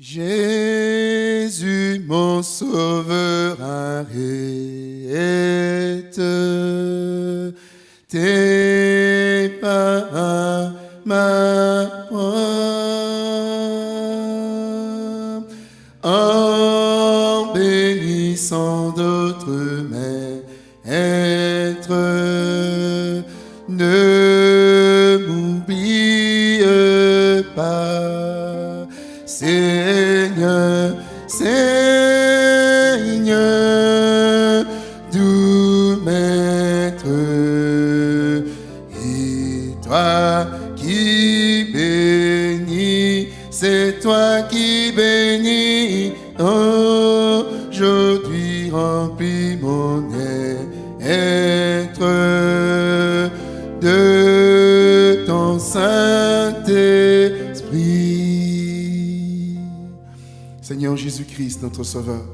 Jésus, mon sauveur, arrête tes pas ma en bénissant Saint-Esprit. Seigneur Jésus-Christ, notre Sauveur,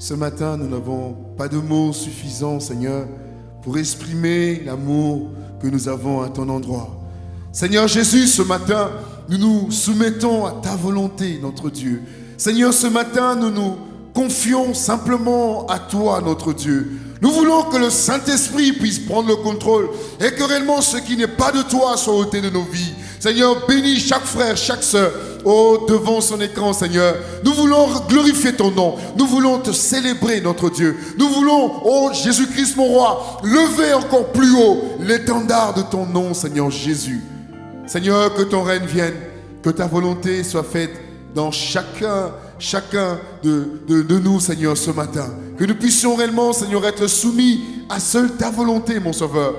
ce matin, nous n'avons pas de mots suffisants, Seigneur, pour exprimer l'amour que nous avons à ton endroit. Seigneur Jésus, ce matin, nous nous soumettons à ta volonté, notre Dieu. Seigneur, ce matin, nous nous confions simplement à toi, notre Dieu. Nous voulons que le Saint-Esprit puisse prendre le contrôle et que réellement ce qui n'est pas de toi soit ôté de nos vies. Seigneur, bénis chaque frère, chaque sœur, oh, devant son écran, Seigneur. Nous voulons glorifier ton nom. Nous voulons te célébrer, notre Dieu. Nous voulons, oh Jésus-Christ, mon roi, lever encore plus haut l'étendard de ton nom, Seigneur Jésus. Seigneur, que ton règne vienne, que ta volonté soit faite dans chacun, chacun de, de, nous, Seigneur, ce matin. Que nous puissions réellement, Seigneur, être soumis à seule ta volonté, mon Sauveur.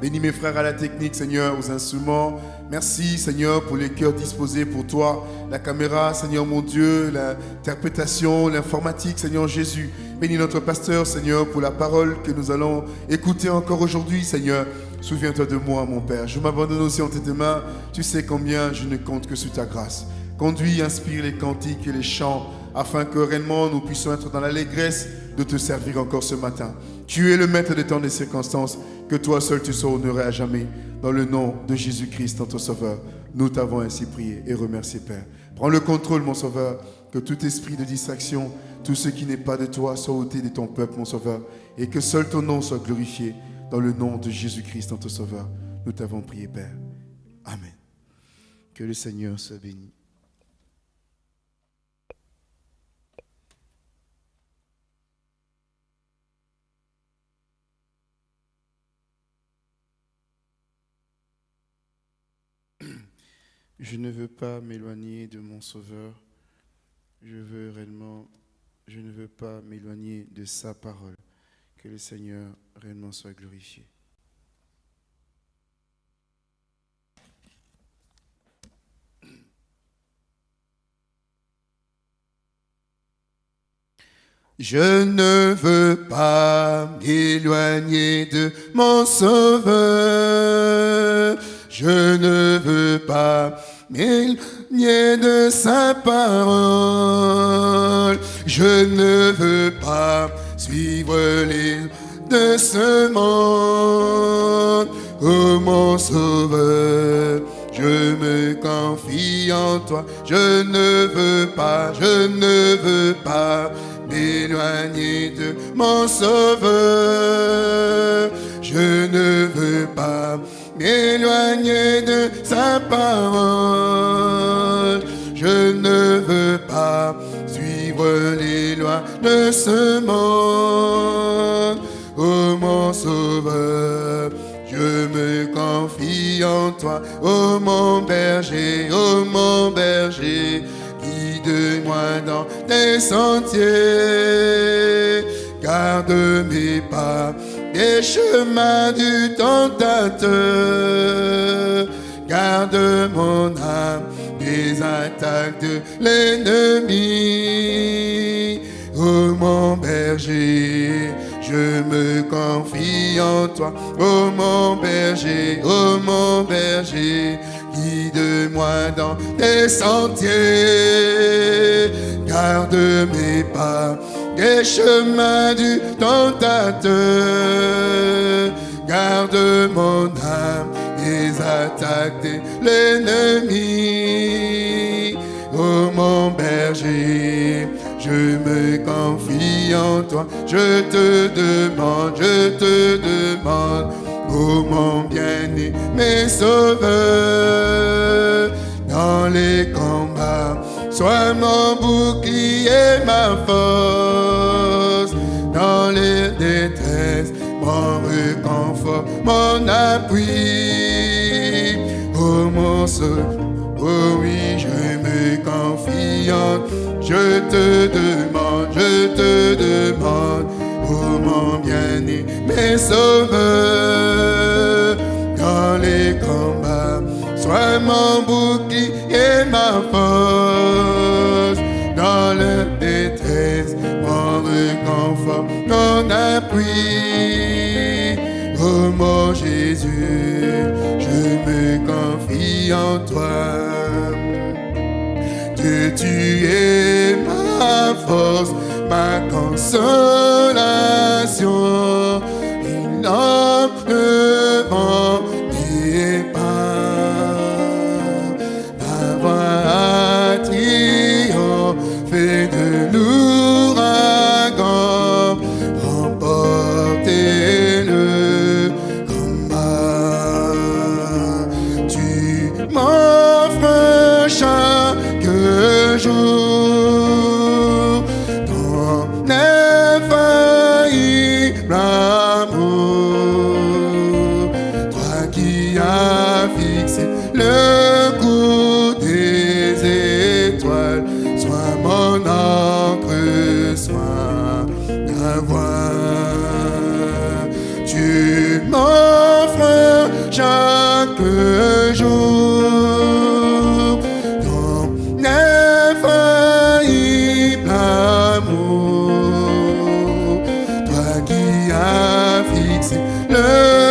Bénis mes frères à la technique, Seigneur, aux instruments. Merci, Seigneur, pour les cœurs disposés pour toi. La caméra, Seigneur mon Dieu, l'interprétation, l'informatique, Seigneur Jésus. Bénis notre pasteur, Seigneur, pour la parole que nous allons écouter encore aujourd'hui, Seigneur. Souviens-toi de moi, mon Père. Je m'abandonne aussi en tes mains. Tu sais combien je ne compte que sur ta grâce. Conduis, inspire les cantiques et les chants, afin que réellement nous puissions être dans l'allégresse de te servir encore ce matin. Tu es le maître des temps des circonstances. Que toi seul tu sois honoré à jamais. Dans le nom de Jésus-Christ, notre Sauveur, nous t'avons ainsi prié et remercié, Père. Prends le contrôle, mon Sauveur, que tout esprit de distraction, tout ce qui n'est pas de toi, soit ôté de ton peuple, mon Sauveur, et que seul ton nom soit glorifié. Dans le nom de Jésus-Christ, notre Sauveur, nous t'avons prié, Père. Amen. Que le Seigneur soit béni. Je ne veux pas m'éloigner de mon Sauveur. Je veux réellement, je ne veux pas m'éloigner de sa parole. Que le Seigneur réellement soit glorifié. Je ne veux pas m'éloigner de mon Sauveur. Je ne veux pas m'éloigner de sa parole. Je ne veux pas suivre les de ce monde. Oh mon Sauveur, je me confie en toi. Je ne veux pas, je ne veux pas m'éloigner de mon Sauveur. Je ne veux pas m'éloigner de sa parole. Je ne veux pas suivre les lois de ce monde. Oh mon sauveur, je me confie en toi. Oh mon berger, oh mon berger, guide-moi dans tes sentiers. Garde mes pas des chemins du tentateur. Garde mon âme des attaques de l'ennemi. Oh mon berger, je me confie en toi. Oh mon berger, oh mon berger, guide-moi dans tes sentiers. Garde mes pas des chemins du tentateur. Garde mon âme des attaques l'ennemi. Oh mon berger, je me confie en toi, je te demande, je te demande, ô mon bien-aimé sauveur, dans les combats Sois mon bouclier, ma force. Dans les détresses, mon réconfort, mon appui. Oh mon secours, oh oui, je me confie je te demande, je te demande, oh mon bien-aimé sauveur, dans les combats. Sois mon bouclier, ma force. Dans la détresse, mon réconfort, mon appui. Oh mon Jésus, je me confie en toi. Que tu es ma force, ma consolation. Il n'en tu as fixé le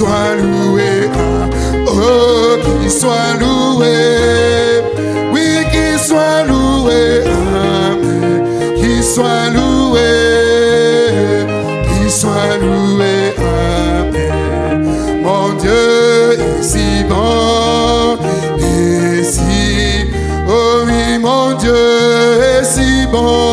soit loué. Ah, oh, qu'il soit loué. Oui, qu'il soit loué. Ah, qu'il soit loué. Qu'il soit loué. Ah, mon Dieu est si bon. Et si. Oh oui, mon Dieu est si bon.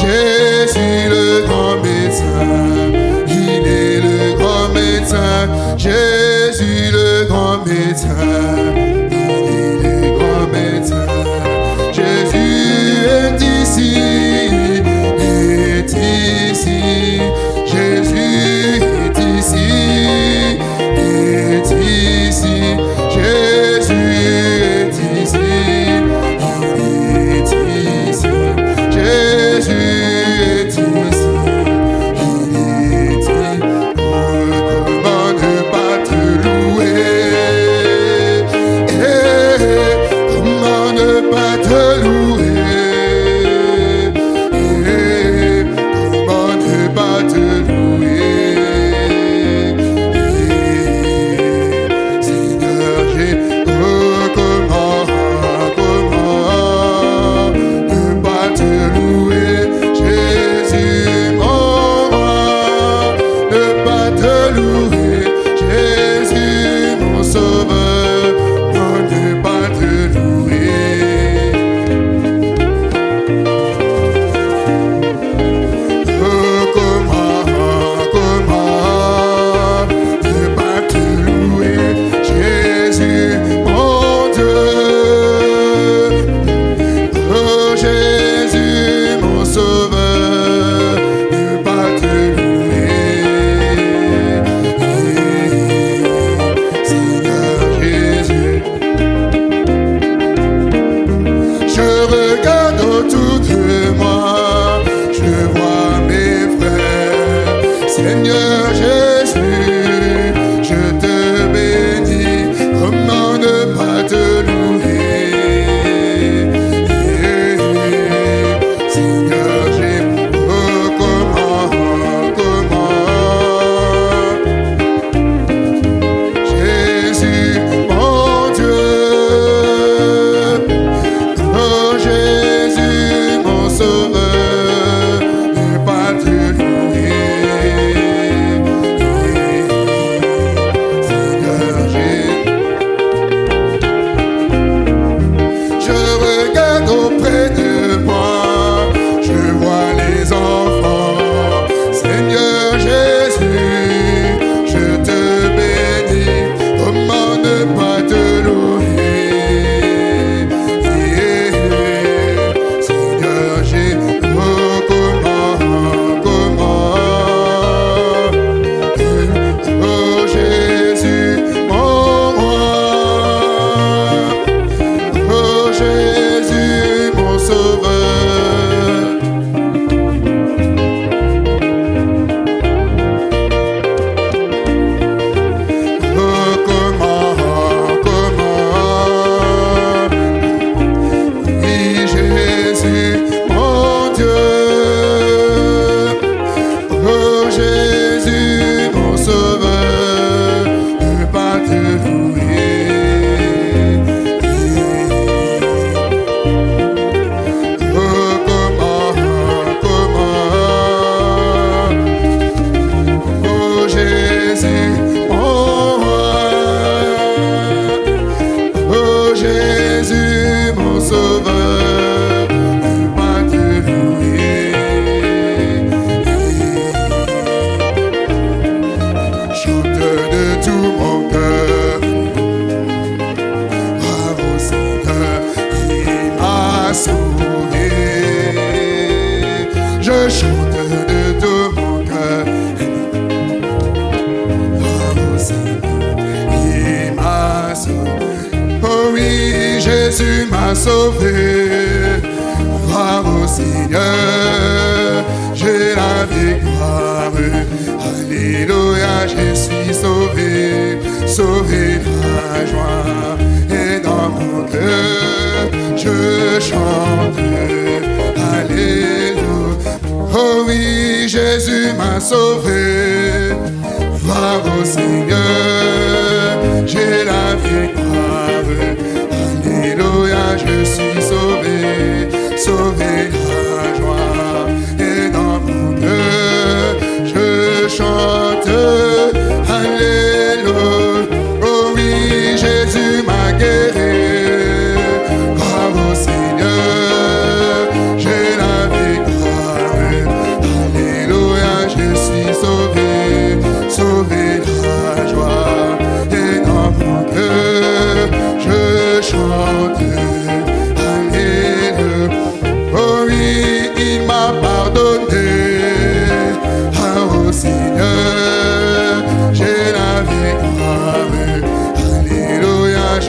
Jésus le grand médecin, il est le grand médecin, Jésus le grand médecin.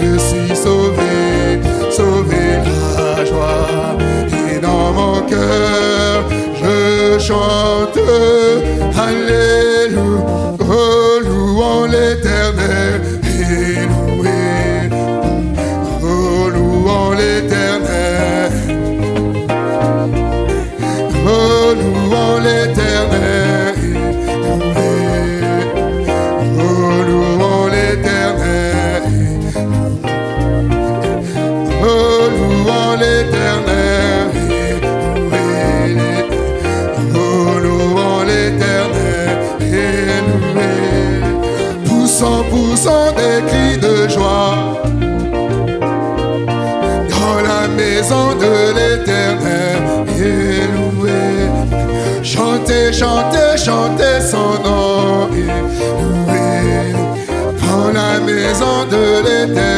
je suis sauvé, sauvé la joie. Et dans mon cœur, je chante. Alléluia. maison de l'éternité.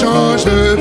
change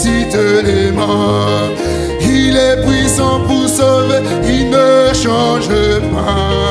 ressuscite les morts. Il est puissant pour sauver, il ne change pas.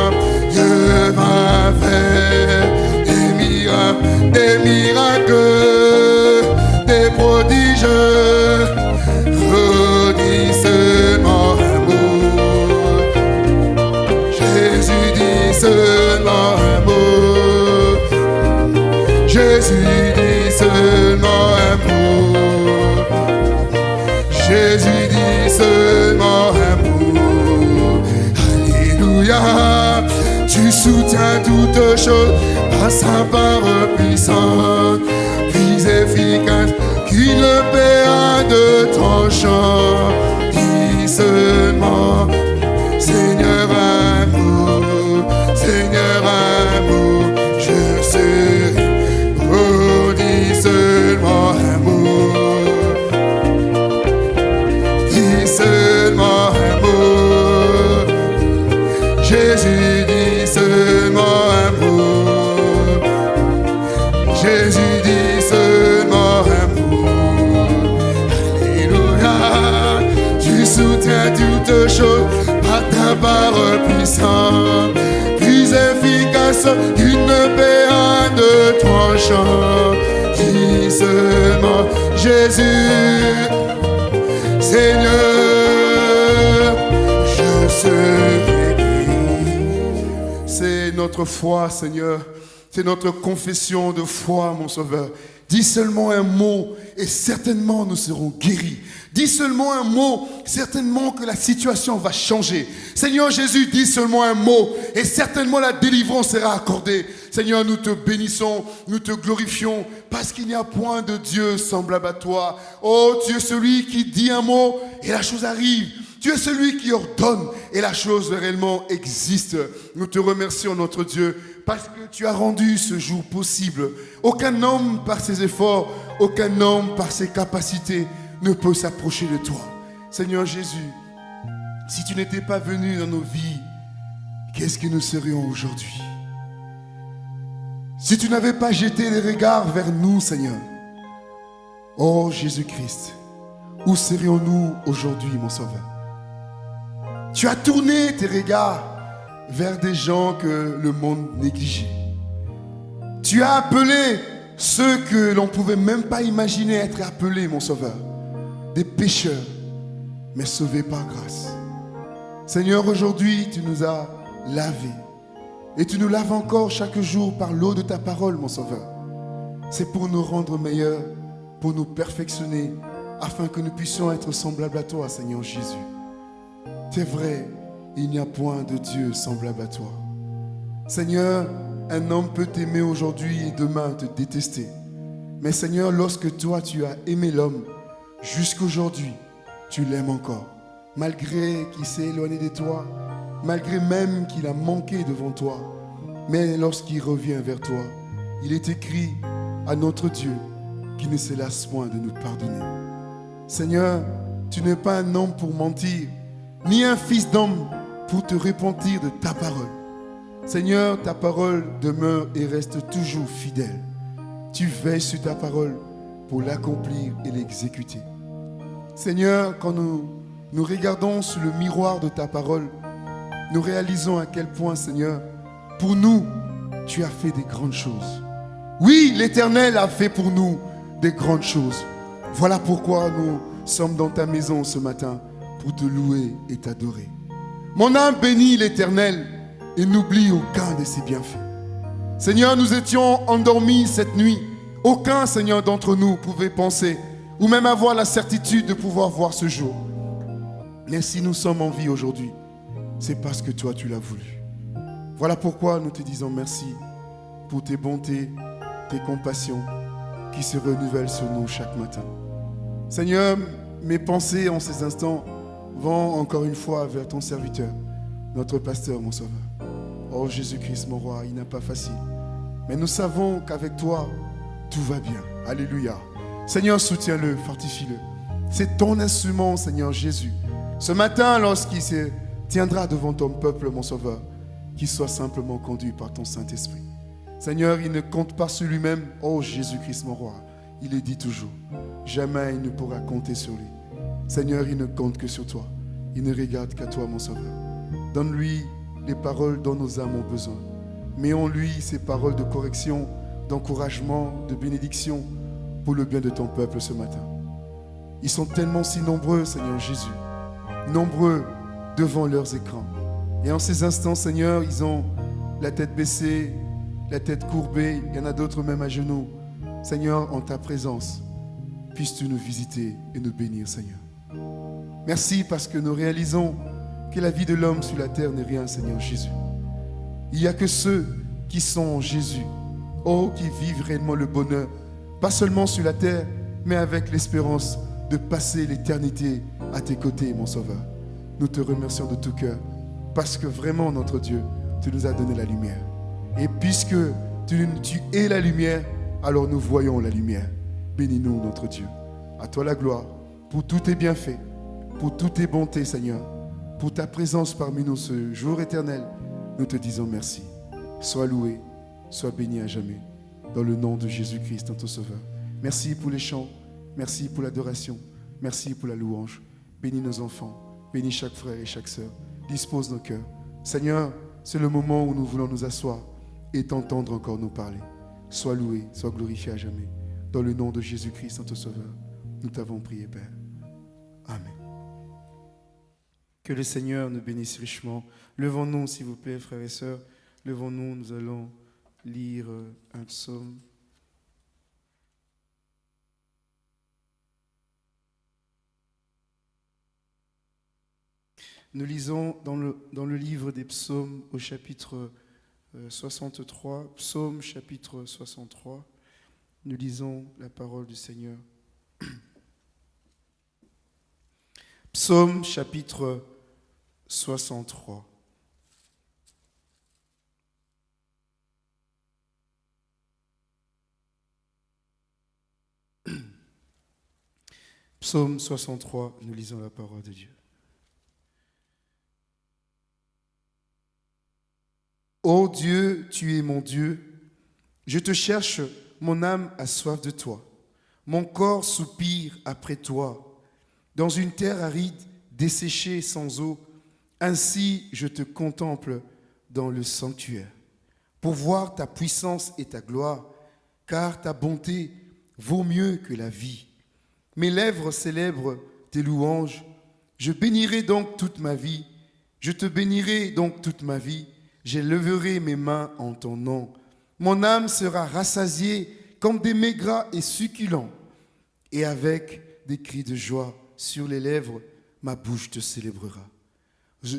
Soutiens toutes choses par sa parole puissante, plus efficace qu'une paix de tranchant. Dis seulement, Jésus. Seigneur, je serai. C'est notre foi, Seigneur. C'est notre confession de foi, mon Sauveur. Dis seulement un mot et certainement nous serons guéris. Dis seulement un mot, certainement que la situation va changer. Seigneur Jésus, dis seulement un mot et certainement la délivrance sera accordée. Seigneur, nous te bénissons, nous te glorifions parce qu'il n'y a point de Dieu semblable à toi. Oh, tu es celui qui dit un mot et la chose arrive. Tu es celui qui ordonne et la chose réellement existe. Nous te remercions, notre Dieu, parce que tu as rendu ce jour possible. Aucun homme par ses efforts, aucun homme par ses capacités ne peut s'approcher de toi. Seigneur Jésus, si tu n'étais pas venu dans nos vies, qu'est-ce que nous serions aujourd'hui? Si tu n'avais pas jeté les regards vers nous, Seigneur, oh Jésus-Christ, où serions-nous aujourd'hui, mon Sauveur? Tu as tourné tes regards vers des gens que le monde négligeait. Tu as appelé ceux que l'on ne pouvait même pas imaginer être appelés, mon Sauveur, des pécheurs, mais sauvés par grâce. Seigneur, aujourd'hui, tu nous as lavés. Et tu nous laves encore chaque jour par l'eau de ta parole, mon Sauveur. C'est pour nous rendre meilleurs, pour nous perfectionner, afin que nous puissions être semblables à toi, Seigneur Jésus. C'est vrai, il n'y a point de Dieu semblable à toi. Seigneur, un homme peut t'aimer aujourd'hui et demain te détester. Mais Seigneur, lorsque toi tu as aimé l'homme, jusqu'aujourd'hui, tu l'aimes encore. Malgré qu'il s'est éloigné de toi, malgré même qu'il a manqué devant toi. Mais lorsqu'il revient vers toi, il est écrit à notre Dieu qui ne se lasse point de nous pardonner. Seigneur, tu n'es pas un homme pour mentir, ni un fils d'homme pour te repentir de ta parole. Seigneur, ta parole demeure et reste toujours fidèle. Tu veilles sur ta parole pour l'accomplir et l'exécuter. Seigneur, quand nous nous regardons sur le miroir de ta parole, nous réalisons à quel point, Seigneur, pour nous, tu as fait des grandes choses. Oui, l'Éternel a fait pour nous des grandes choses. Voilà pourquoi nous sommes dans ta maison ce matin pour te louer et t'adorer. Mon âme bénit l'Éternel et n'oublie aucun de ses bienfaits. Seigneur, nous étions endormis cette nuit. Aucun, Seigneur, d'entre nous pouvait penser ou même avoir la certitude de pouvoir voir ce jour. Mais si nous sommes en vie aujourd'hui, c'est parce que toi, tu l'as voulu. Voilà pourquoi nous te disons merci pour tes bontés, tes compassions qui se renouvellent sur nous chaque matin. Seigneur, mes pensées en ces instants vont encore une fois vers ton serviteur, notre pasteur, mon sauveur. Oh Jésus-Christ, mon roi, il n'est pas facile. Mais nous savons qu'avec toi, tout va bien. Alléluia. Seigneur, soutiens-le, fortifie-le. C'est ton instrument, Seigneur Jésus. Ce matin, lorsqu'il se tiendra devant ton peuple, mon sauveur, qu'il soit simplement conduit par ton Saint-Esprit. Seigneur, il ne compte pas sur lui-même. Oh Jésus-Christ, mon roi. Il est dit toujours. Jamais il ne pourra compter sur lui. Seigneur, il ne compte que sur toi. Il ne regarde qu'à toi, mon sauveur. Donne-lui les paroles dont nos âmes ont besoin. Mets en lui ces paroles de correction, d'encouragement, de bénédiction pour le bien de ton peuple ce matin. Ils sont tellement si nombreux, Seigneur Jésus, nombreux devant leurs écrans. Et en ces instants, Seigneur, ils ont la tête baissée, la tête courbée, il y en a d'autres même à genoux. Seigneur, en ta présence, puisses-tu nous visiter et nous bénir, Seigneur. Merci parce que nous réalisons que la vie de l'homme sur la terre n'est rien, Seigneur Jésus. Il n'y a que ceux qui sont en Jésus, oh, qui vivent réellement le bonheur, pas seulement sur la terre, mais avec l'espérance de passer l'éternité à tes côtés, mon Sauveur. Nous te remercions de tout cœur, parce que vraiment, notre Dieu, tu nous as donné la lumière. Et puisque tu, es la lumière, alors nous voyons la lumière. Bénis-nous, notre Dieu. À toi la gloire pour tous tes bienfaits, pour toutes tes bontés, Seigneur, pour ta présence parmi nous ce jour éternel. Nous te disons merci. Sois loué, sois béni à jamais. Dans le nom de Jésus-Christ, notre Sauveur. Merci pour les chants, merci pour l'adoration, merci pour la louange. Bénis nos enfants, bénis chaque frère et chaque sœur. Dispose nos cœurs. Seigneur, c'est le moment où nous voulons nous asseoir et t'entendre encore nous parler. Sois loué, sois glorifié à jamais. Dans le nom de Jésus-Christ, notre Sauveur, nous t'avons prié, Père. Amen. Que le Seigneur nous bénisse richement. Levons-nous, s'il vous plaît, frères et sœurs. Levons-nous, nous allons lire un psaume. Nous lisons dans le, dans le livre des psaumes au chapitre 63, euh, psaume chapitre 63. Nous lisons la parole du Seigneur. Psaume chapitre 63. Psaume 63, nous lisons la parole de Dieu. Ô Dieu, tu es mon Dieu, je te cherche, mon âme a soif de toi, mon corps soupire après toi dans une terre aride, desséchée sans eau. Ainsi je te contemple dans le sanctuaire, pour voir ta puissance et ta gloire, car ta bonté vaut mieux que la vie. Mes lèvres célèbrent tes louanges. Je bénirai donc toute ma vie. Je te bénirai donc toute ma vie. J'élèverai mes mains en ton nom. Mon âme sera rassasiée comme des maigres et succulents, et avec des cris de joie sur les lèvres, ma bouche te célébrera.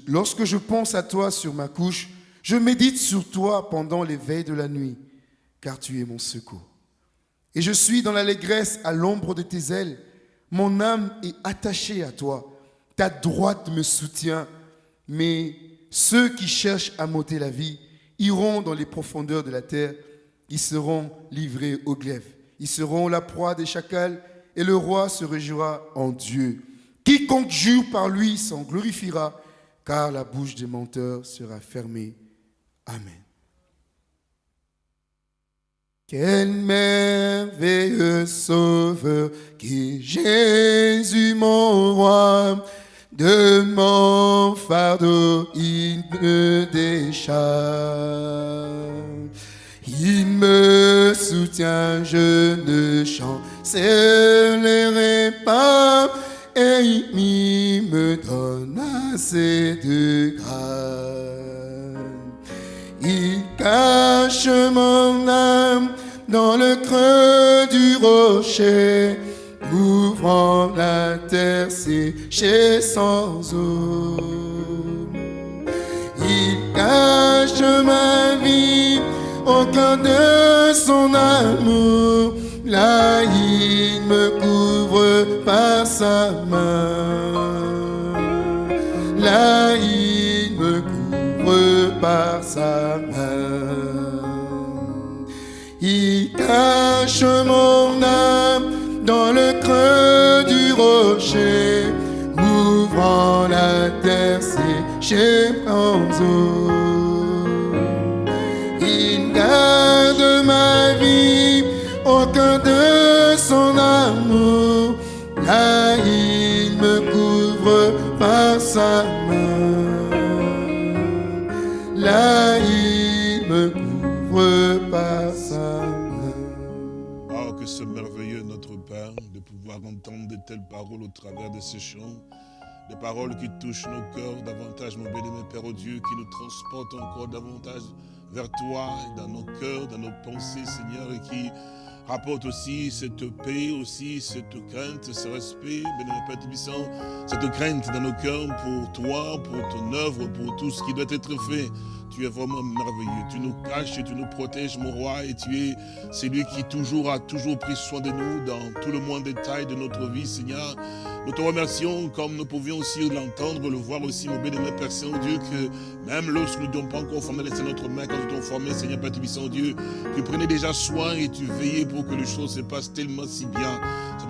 lorsque je pense à toi sur ma couche, je médite sur toi pendant les veilles de la nuit, car tu es mon secours. Et je suis dans l'allégresse à l'ombre de tes ailes. Mon âme est attachée à toi. Ta droite me soutient. Mais ceux qui cherchent à m'ôter la vie iront dans les profondeurs de la terre. Ils seront livrés au glaive. Ils seront la proie des chacals et le roi se réjouira en Dieu. Quiconque jure par lui s'en glorifiera, car la bouche des menteurs sera fermée. Amen. Quel merveilleux sauveur qui Jésus mon roi, de mon fardeau il me décharge. Il me soutient, je ne chancellerai pas, et il me donne assez de grâce. Il cache mon âme dans le creux du rocher, ouvrant la terre séchée sans eau. Il cache ma vie au cœur de son amour. Là, il me couvre par sa main. Là, il me couvre par sa main. Il cache mon âme dans le creux du rocher, ouvrant la terre séchée en eau de ma vie au cœur de son amour. Là, il me couvre par sa main. Là, il me couvre par sa main. Oh, que c'est merveilleux, notre Père, de pouvoir entendre de telles paroles au travers de ces chants. Des paroles qui touchent nos cœurs davantage, mon béni, Père, au Dieu, qui nous transportent encore davantage vers toi, dans nos cœurs, dans nos pensées, Seigneur, et qui rapporte aussi cette paix, aussi cette crainte, ce respect, bénémoine Père Tubissant, cette crainte dans nos cœurs pour toi, pour ton œuvre, pour tout ce qui doit être fait. Tu es vraiment merveilleux. Tu nous caches, tu nous protèges, mon roi, et tu es celui qui toujours a toujours pris soin de nous dans tout le moins détail de notre vie, Seigneur. Nous te remercions, comme nous pouvions aussi l'entendre, le voir aussi, mon bénémoine Père Saint-Dieu, que même lorsque nous n'avons pas encore formé notre main, quand nous t'avons formé, Seigneur Père Dieu, tu prenais déjà soin et tu veillais pour que les choses se passent tellement si bien.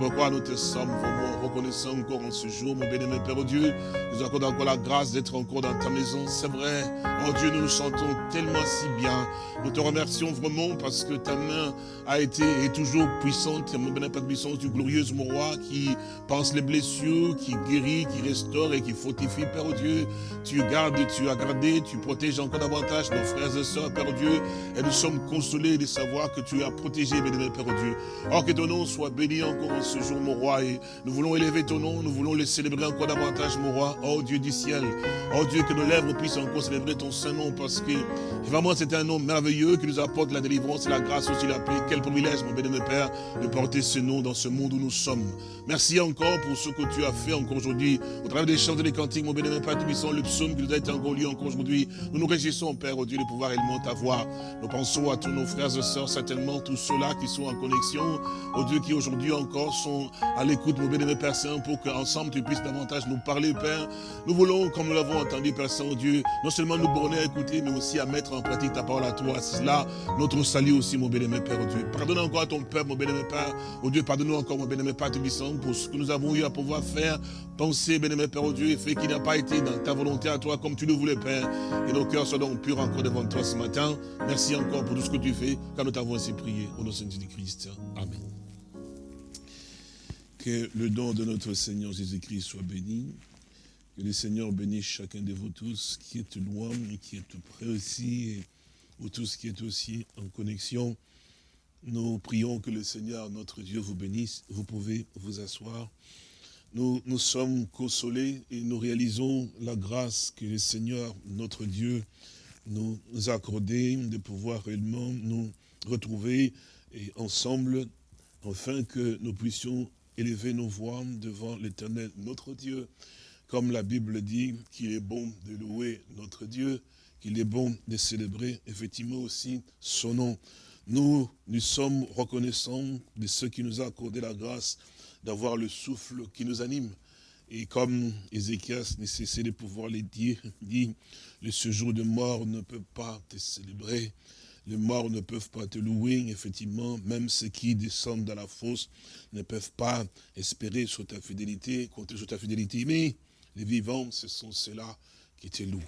Pourquoi nous te sommes vraiment reconnaissants encore en ce jour, mon bénémoine Père Dieu. Nous accordons encore la grâce d'être encore dans ta maison. C'est vrai, oh Dieu, nous sentons tellement si bien. Nous te remercions vraiment parce que ta main a été et toujours puissante, mon bénémoine Père puissance du glorieux mon roi, qui pense les blessures, qui guérit, qui restaure et qui fortifie, Père Dieu. Tu gardes, tu as gardé, tu protèges encore davantage nos frères et sœurs, Père Dieu. Et nous sommes consolés de savoir que tu as protégé, bénémoine Père Dieu. Or que ton nom soit béni encore en ce jour, mon roi. Et nous voulons élever ton nom, nous voulons le célébrer encore davantage, mon roi. Oh Dieu du ciel, oh Dieu, que nos lèvres puissent encore célébrer ton saint nom parce que vraiment c'est un nom merveilleux qui nous apporte la délivrance et la grâce aussi la paix. Quel privilège, mon bénémoine Père, de porter ce nom dans ce monde où nous sommes. Merci encore pour ce que tu as fait encore aujourd'hui. Au travers des chants et des cantiques, mon bénémoine Père Tubissant, le psaume qui nous a été encore lu encore aujourd'hui. Nous nous réjouissons, Père, au Dieu, de pouvoir également t'avoir. Nous pensons à tous nos frères et sœurs, certainement tous ceux-là qui sont en connexion, au Dieu qui aujourd'hui encore sont à l'écoute, mon bénémoine Père Saint, pour qu'ensemble tu puisses davantage nous parler, Père. Nous voulons, comme nous l'avons entendu, Père Saint, Dieu, non seulement nous borner à écouter, mais aussi à mettre en pratique ta parole à toi. C'est cela notre salut aussi, mon bénémoine Père, Dieu. Pardonne encore à ton Père, mon bénémoine Père. Oh Dieu, pardonne-nous encore, mon bénémoine Père Tubissant, pour ce que nous avons eu à pouvoir faire, penser, bénémoine Père, oh Dieu, et fait qu'il n'a pas été dans ta volonté à toi comme tu le voulais, Père. Et nos cœurs soient donc purs encore devant toi ce matin. Merci encore pour tout ce que tu fais, car nous t'avons ainsi prié. Au nom de Jésus-Christ. Amen. Que le don de notre Seigneur Jésus-Christ soit béni. Que le Seigneur bénisse chacun de vous tous qui est loin et qui tout près aussi, et vous tous qui êtes aussi en connexion. Nous prions que le Seigneur, notre Dieu, vous bénisse. Vous pouvez vous asseoir. Nous nous sommes consolés et nous réalisons la grâce que le Seigneur, notre Dieu, nous a accordée de pouvoir réellement nous retrouver et ensemble, afin que nous puissions élever nos voix devant l'éternel, notre Dieu, comme la Bible dit qu'il est bon de louer notre Dieu, qu'il est bon de célébrer effectivement aussi son nom. Nous, nous sommes reconnaissants de ce qui nous a accordé la grâce d'avoir le souffle qui nous anime. Et comme Ézéchias ne cessait de pouvoir les dire, dit, le séjour de mort ne peut pas te célébrer, les morts ne peuvent pas te louer, effectivement, même ceux qui descendent dans la fosse ne peuvent pas espérer sur ta fidélité, compter sur ta fidélité, mais les vivants, ce sont ceux-là qui te louent.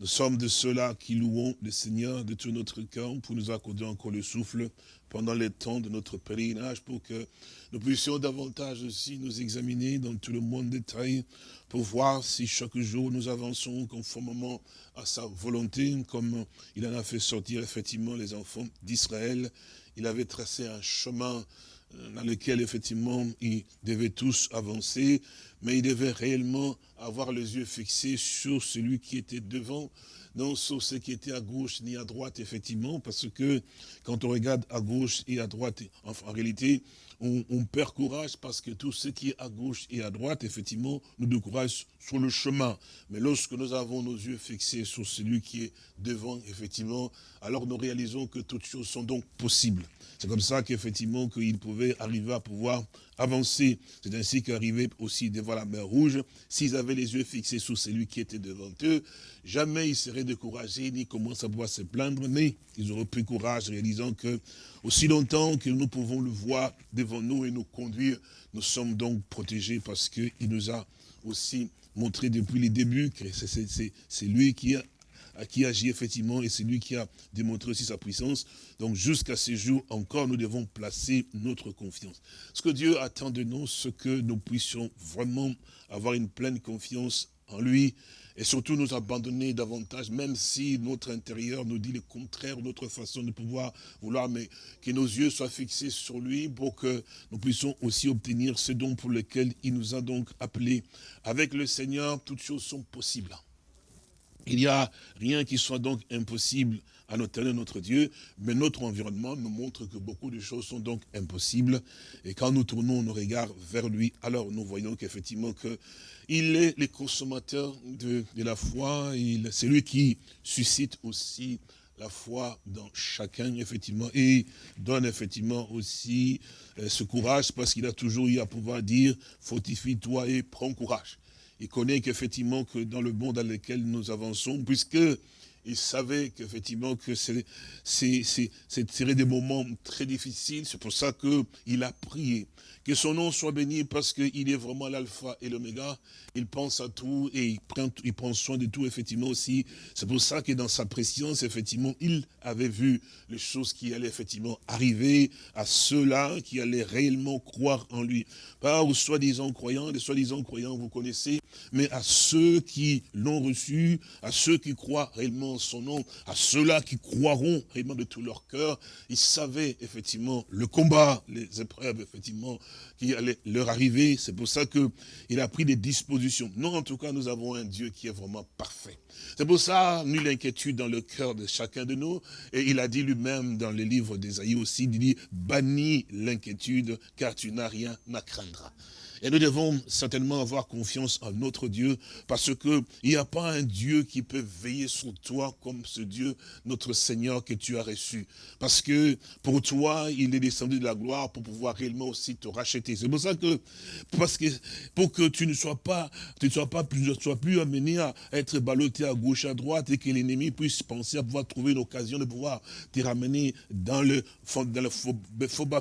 Nous sommes de ceux-là qui louons le Seigneur de tout notre cœur pour nous accorder encore le souffle pendant les temps de notre pèlerinage pour que nous puissions davantage aussi nous examiner dans tout le monde détail pour voir si chaque jour nous avançons conformément à sa volonté, comme il en a fait sortir effectivement les enfants d'Israël. Il avait tracé un chemin euh, dans lequel effectivement ils devaient tous avancer, mais ils devaient réellement avoir les yeux fixés sur celui qui était devant, non sur ce qui était à gauche ni à droite, effectivement, parce que quand on regarde à gauche et à droite, en réalité, on, perd courage parce que tout ce qui est à gauche et à droite, effectivement, nous décourage sur le chemin. Mais lorsque nous avons nos yeux fixés sur celui qui est devant, effectivement, alors nous réalisons que toutes choses sont donc possibles. C'est comme ça qu'effectivement, qu'ils pouvaient arriver à pouvoir avancer. C'est ainsi qu'arrivaient aussi devant la mer Rouge, s'ils avaient les yeux fixés sur celui qui était devant eux, jamais ils seraient découragés, ni commencent à pouvoir se plaindre, mais ils auraient pris courage, réalisant que aussi longtemps que nous pouvons le voir devant nous et nous conduire, nous sommes donc protégés parce qu'il nous a aussi montré depuis les débuts que c'est lui qui qui agit effectivement, et c'est lui qui a démontré aussi sa puissance. Donc jusqu'à ce jour encore, nous devons placer notre confiance. Ce que Dieu attend de nous, c'est que nous puissions vraiment avoir une pleine confiance en lui, et surtout nous abandonner davantage, même si notre intérieur nous dit le contraire, notre façon de pouvoir vouloir, mais que nos yeux soient fixés sur lui pour que nous puissions aussi obtenir ce don pour lequel il nous a donc appelés. Avec le Seigneur, toutes choses sont possibles. Il n'y a rien qui soit donc impossible à notre notre Dieu, mais notre environnement nous montre que beaucoup de choses sont donc impossibles. Et quand nous tournons nos regards vers lui, alors nous voyons qu'effectivement que il est le consommateur de, la foi, c'est lui qui suscite aussi la foi dans chacun, effectivement, et donne effectivement aussi euh, ce courage, parce qu'il a toujours eu à pouvoir dire, fortifie-toi et prends courage. Il connaît qu'effectivement, que dans le monde dans lequel nous avançons, puisque il savait qu'effectivement que c'est serait des moments très difficiles, c'est pour ça qu'il a prié. Que son nom soit béni parce qu'il est vraiment l'alpha et l'oméga. Il pense à tout et il prend, il prend soin de tout, effectivement, aussi. C'est pour ça que dans sa préscience, effectivement, il avait vu les choses qui allaient, effectivement, arriver à ceux-là qui allaient réellement croire en lui. Pas aux soi-disant croyants, les soi-disant croyants, vous connaissez, mais à ceux qui l'ont reçu, à ceux qui croient réellement son nom, à ceux-là qui croiront réellement de tout leur cœur. Il savait, effectivement, le combat, les épreuves, effectivement, qui allait leur arriver. C'est pour ça qu'il a pris des dispositions. Non, en tout cas, nous avons un Dieu qui est vraiment parfait. C'est pour ça, nulle inquiétude dans le cœur de chacun de nous. Et il a dit lui-même dans le livre d'Ésaïe aussi, il dit, bannis l'inquiétude, car tu n'as rien à craindre. Et nous devons certainement avoir confiance en notre Dieu, parce qu'il n'y a pas un Dieu qui peut veiller sur toi comme ce Dieu, notre Seigneur, que tu as reçu. Parce que pour toi, il est descendu de la gloire pour pouvoir réellement aussi te racheter. C'est pour ça que, parce que, pour que tu ne sois pas, tu ne sois pas plus, sois plus amené à être ballotté à gauche, à droite, et que l'ennemi puisse penser à pouvoir trouver une occasion de pouvoir te ramener dans le fond, dans le faux, faux, dans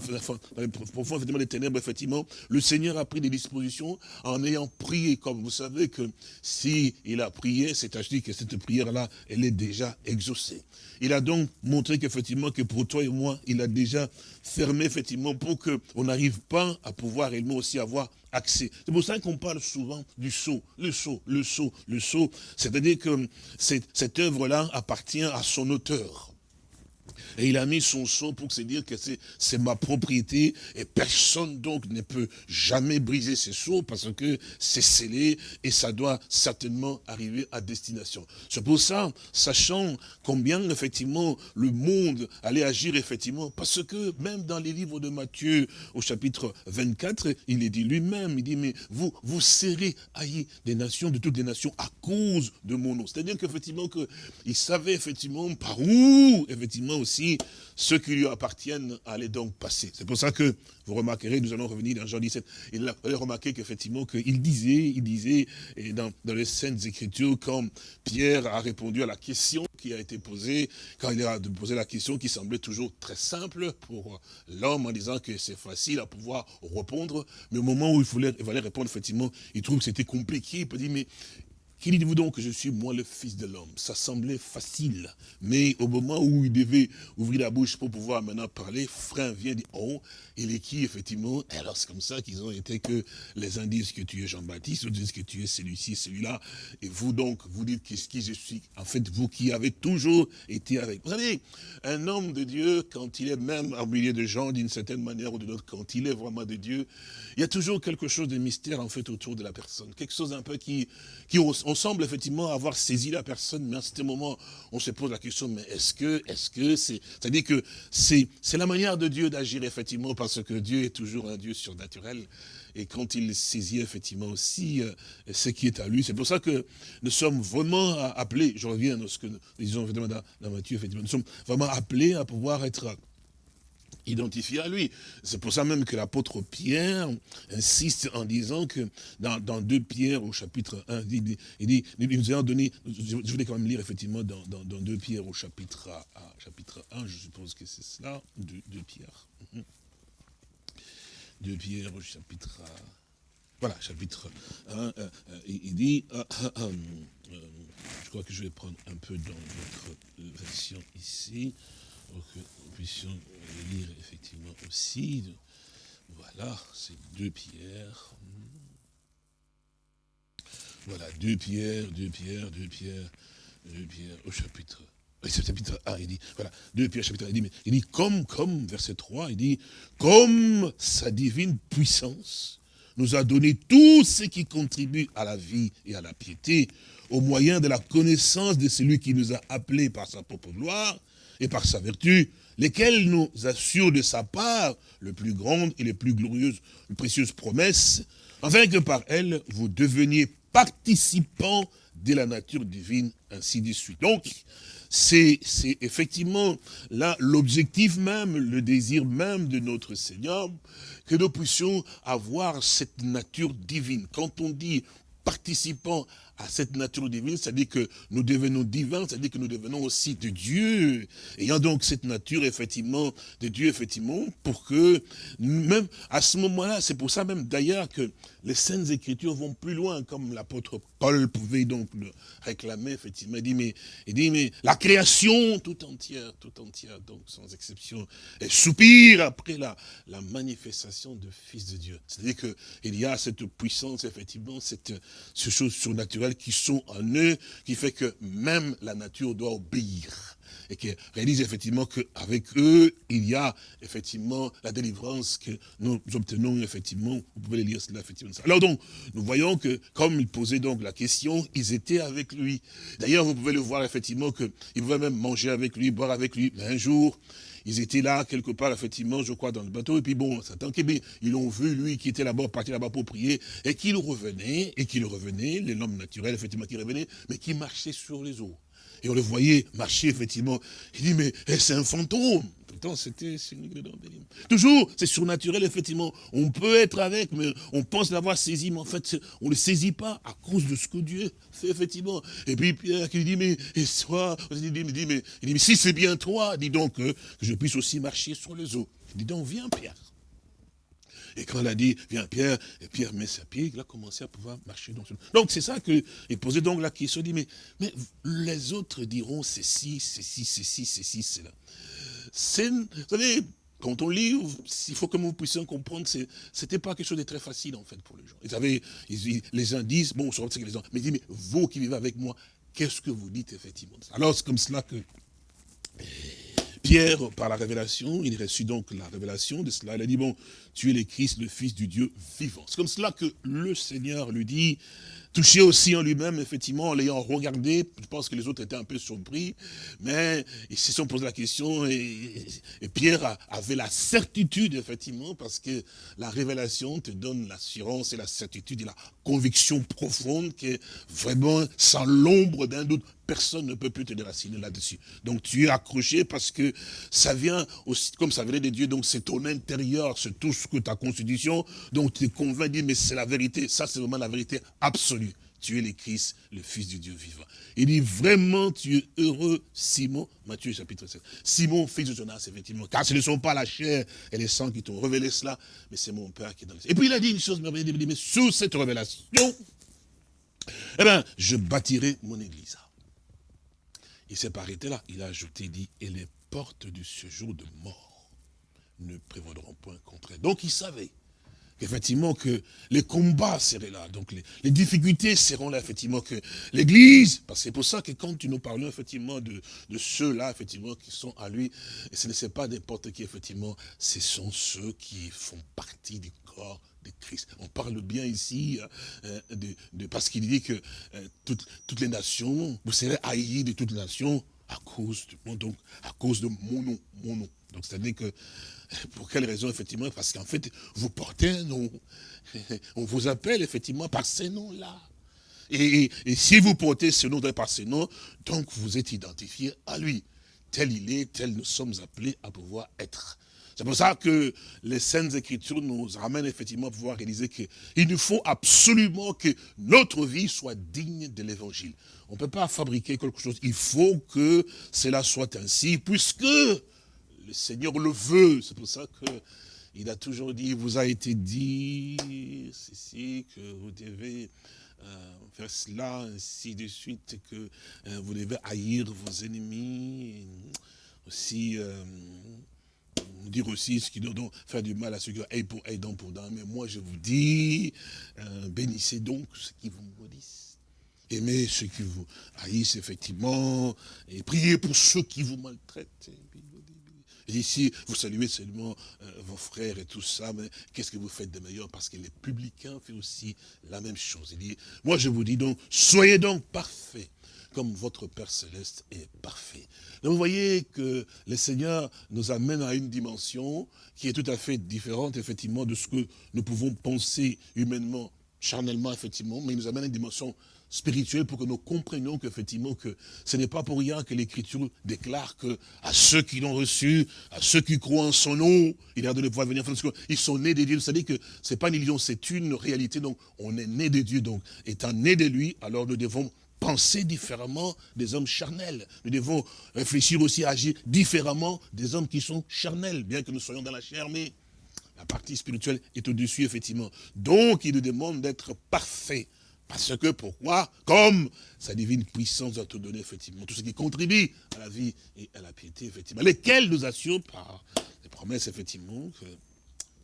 le profond, des ténèbres, effectivement. Le Seigneur a pris des dispositions en ayant prié. Comme vous savez que si il a prié, c'est à dire que cette prière-là, elle est déjà exaucée. Il a donc montré qu'effectivement, que pour toi et moi, il a déjà fermé, effectivement, pour qu'on n'arrive pas à pouvoir réellement aussi avoir accès. C'est pour ça qu'on parle souvent du sceau, le sceau, le sceau, le sceau. C'est-à-dire que cette œuvre-là appartient à son auteur. Et il a mis son son pour se dire que c'est ma propriété et personne donc ne peut jamais briser ces sceaux parce que c'est scellé et ça doit certainement arriver à destination. C'est pour ça, sachant combien effectivement le monde allait agir effectivement, parce que même dans les livres de Matthieu au chapitre 24, il est dit lui-même, il dit mais vous, vous serez haïs des nations, de toutes les nations à cause de mon nom. C'est-à-dire qu'effectivement que il savait effectivement par où effectivement aussi ceux qui lui appartiennent. Allaient donc passer. C'est pour ça que vous remarquerez, nous allons revenir dans Jean 17, il a remarqué qu'effectivement, qu'il disait, il disait, et dans, dans les Saintes Écritures, quand Pierre a répondu à la question qui a été posée, quand il a posé la question qui semblait toujours très simple pour l'homme en disant que c'est facile à pouvoir répondre, mais au moment où il, voulait, il fallait répondre, effectivement, il trouve que c'était compliqué, il peut dire, mais qui dites-vous donc que je suis moi le fils de l'homme? Ça semblait facile. Mais au moment où il devait ouvrir la bouche pour pouvoir maintenant parler, frère vient dire, oh, il est qui effectivement? Alors c'est comme ça qu'ils ont été que les uns disent que tu es Jean-Baptiste, d'autres disent que tu es celui-ci, celui-là. Et vous donc, vous dites qu'est-ce qui je suis En fait, vous qui avez toujours été avec. Vous savez, un homme de Dieu, quand il est même au milieu de gens d'une certaine manière ou d'une autre, quand il est vraiment de Dieu, il y a toujours quelque chose de mystère en fait autour de la personne. Quelque chose un peu qui, qui on semble effectivement avoir saisi la personne, mais à ce moment, on se pose la question, mais est-ce que, est-ce que c'est, c'est-à-dire que c'est, la manière de Dieu d'agir effectivement, parce que Dieu est toujours un Dieu surnaturel, et quand il saisit effectivement aussi euh, ce qui est à lui, c'est pour ça que nous sommes vraiment appelés, je reviens à ce que nous disons dans, dans Matthieu, effectivement, nous sommes vraiment appelés à pouvoir être identifié à lui. C'est pour ça même que l'apôtre Pierre insiste en disant que dans, dans 2 Pierre au chapitre 1, il dit, il nous a donné, je voulais quand même lire effectivement dans, dans, 2 Pierre au chapitre, chapitre 1, je suppose que c'est cela, 2, Pierre. 2 Pierre au chapitre, voilà, chapitre 1, euh, euh, il dit, euh, je crois que je vais prendre un peu dans votre version ici, pour que nous puissions lire effectivement aussi. Voilà, c'est deux pierres. Voilà, deux pierres, deux pierres, deux pierres, deux pierres au chapitre. chapitre 1, il dit, voilà, deux pierres, chapitre 1, il dit, mais, il dit, comme, comme, verset 3, il dit, comme sa divine puissance nous a donné tout ce qui contribue à la vie et à la piété, au moyen de la connaissance de celui qui nous a appelés par sa propre gloire, et par sa vertu, lesquels nous assurent de sa part le plus grande et les plus glorieuses, les précieuses promesses, afin que par elles, vous deveniez participants de la nature divine, ainsi de suite. Donc, c'est effectivement là l'objectif même, le désir même de notre Seigneur, que nous puissions avoir cette nature divine. Quand on dit participants à cette nature divine, c'est-à-dire que nous devenons divins, c'est-à-dire que nous devenons aussi de Dieu, ayant donc cette nature, effectivement, de Dieu, effectivement, pour que, même à ce moment-là, c'est pour ça même d'ailleurs que les Saintes Écritures vont plus loin, comme l'apôtre Paul pouvait donc le réclamer, effectivement, il dit, mais, il dit, mais la création tout entière, tout entière, donc sans exception, elle soupire après la, manifestation de Fils de Dieu. C'est-à-dire qu'il y a cette puissance, effectivement, cette, ces choses qui sont en eux, qui fait que même la nature doit obéir. Et qui réalise effectivement qu'avec eux, il y a effectivement la délivrance que nous obtenons effectivement. Vous pouvez lire cela effectivement. Alors donc, nous voyons que comme il posait donc la question, ils étaient avec lui. D'ailleurs, vous pouvez le voir effectivement qu'ils pouvaient même manger avec lui, boire avec lui. Mais un jour, ils étaient là, quelque part, effectivement, je crois, dans le bateau. Et puis bon, Satan, ils l'ont vu, lui, qui était là-bas, parti là-bas pour prier, et qu'il revenait, et qu'il revenait, l'homme naturel, effectivement, qui revenait, mais qui marchait sur les eaux. Et on le voyait marcher, effectivement. Il dit, mais eh, c'est un fantôme. C'était Toujours, c'est surnaturel, effectivement. On peut être avec, mais on pense l'avoir saisi, mais en fait, on ne le saisit pas à cause de ce que Dieu fait, effectivement. Et puis Pierre qui dit, mais, et soit, il dit, mais, il dit, mais si c'est bien toi, dis donc que, je puisse aussi marcher sur les eaux. Il dit donc, viens Pierre. Et quand elle a dit, viens Pierre, et Pierre met sa pied, il a commencé à pouvoir marcher dans ce... Donc c'est ça qu'il posait donc la question, dit, mais, mais les autres diront ceci, ceci, ceci, ceci, cela. Vous savez, quand on lit, il faut que vous puissiez comprendre, c'était pas quelque chose de très facile en fait pour les gens. Ils avaient, les uns disent, bon, je que les gens, mais ils disent, mais vous qui vivez avec moi, qu'est-ce que vous dites effectivement Alors c'est comme cela que Pierre, par la révélation, il reçut donc la révélation de cela. Il a dit, bon, tu es le Christ, le Fils du Dieu vivant. C'est comme cela que le Seigneur lui dit, touché aussi en lui-même, effectivement, en l'ayant regardé, je pense que les autres étaient un peu surpris, mais ils se sont posé la question et, Pierre avait la certitude, effectivement, parce que la révélation te donne l'assurance et la certitude et la conviction profonde que vraiment, sans l'ombre d'un doute, personne ne peut plus te déraciner là-dessus. Donc tu es accroché parce que ça vient aussi, comme ça venait de Dieu, donc c'est ton intérieur, c'est tout ce que ta constitution, donc tu es convaincu, mais c'est la vérité, ça c'est vraiment la vérité absolue. Tu es le Christ, le Fils du Dieu vivant. Il dit vraiment, tu es heureux, Simon, Matthieu chapitre 7. Simon, fils de Jonas, effectivement, car ce ne sont pas la chair et les sangs qui t'ont révélé cela, mais c'est mon Père qui est dans les Et puis il a dit une chose mais sous cette révélation, eh bien, je bâtirai mon église. Il s'est pas arrêté là. Il a ajouté, il dit, et les portes du séjour de mort ne prévaudront point contre elle. Donc il savait qu'effectivement que les combats seraient là, donc les, difficultés seront là, effectivement, que l'Église, parce que c'est pour ça que quand nous parlons effectivement de, ceux-là, effectivement, qui sont à lui, et ce ne sont pas n'importe qui, effectivement, ce sont ceux qui font partie du corps de Christ. On parle bien ici hein, de, parce qu'il dit que euh, toutes, toutes les nations, vous serez haïs de toutes les nations à cause de, donc, à cause de mon nom, mon nom. Donc c'est-à-dire que pour quelle raison, effectivement? Parce qu'en fait, vous portez un nom. On vous appelle, effectivement, par ces noms-là. Et, si vous portez ce nom par ce nom, donc vous êtes identifié à lui. Tel il est, tel nous sommes appelés à pouvoir être. C'est pour ça que les Saintes Écritures nous ramènent effectivement à pouvoir réaliser qu'il nous faut absolument que notre vie soit digne de l'Évangile. On ne peut pas fabriquer quelque chose. Il faut que cela soit ainsi, puisque le Seigneur le veut. C'est pour ça qu'il a toujours dit, il vous a été dit, ceci, que vous devez euh, faire cela, ainsi de suite, que euh, vous devez haïr vos ennemis, aussi... Euh, dire aussi ce qui doit faire du mal à ceux qui ont pour aidant pour dents. Mais moi, je vous dis, bénissez donc ceux qui vous maudissent. Aimez ceux qui vous haïssent, effectivement, et priez pour ceux qui vous maltraitent. Ici, vous saluez seulement euh, vos frères et tout ça, mais qu'est-ce que vous faites de meilleur? Parce que les publicains font aussi la même chose. Il dit, moi je vous dis donc, soyez donc parfaits, comme votre Père Céleste est parfait. Donc vous voyez que le Seigneur nous amène à une dimension qui est tout à fait différente, effectivement, de ce que nous pouvons penser humainement, charnellement, effectivement, mais il nous amène à une dimension spirituelle pour que nous comprenions qu'effectivement que ce n'est pas pour rien que l'Écriture déclare que à ceux qui l'ont reçu, à ceux qui croient en son nom, il a donné pouvoir venir, ils sont nés de Dieu. Vous savez que c'est pas une illusion, c'est une réalité. Donc on est né de Dieu, donc étant né de lui, alors nous devons penser différemment des hommes charnels. Nous devons réfléchir aussi à agir différemment des hommes qui sont charnels, bien que nous soyons dans la chair, mais la partie spirituelle est au-dessus, effectivement. Donc, il nous demande d'être parfait. Parce que, pourquoi? Comme sa divine puissance doit te donner, effectivement, tout ce qui contribue à la vie et à la piété, effectivement, lesquels nous assurent par des promesses, effectivement, que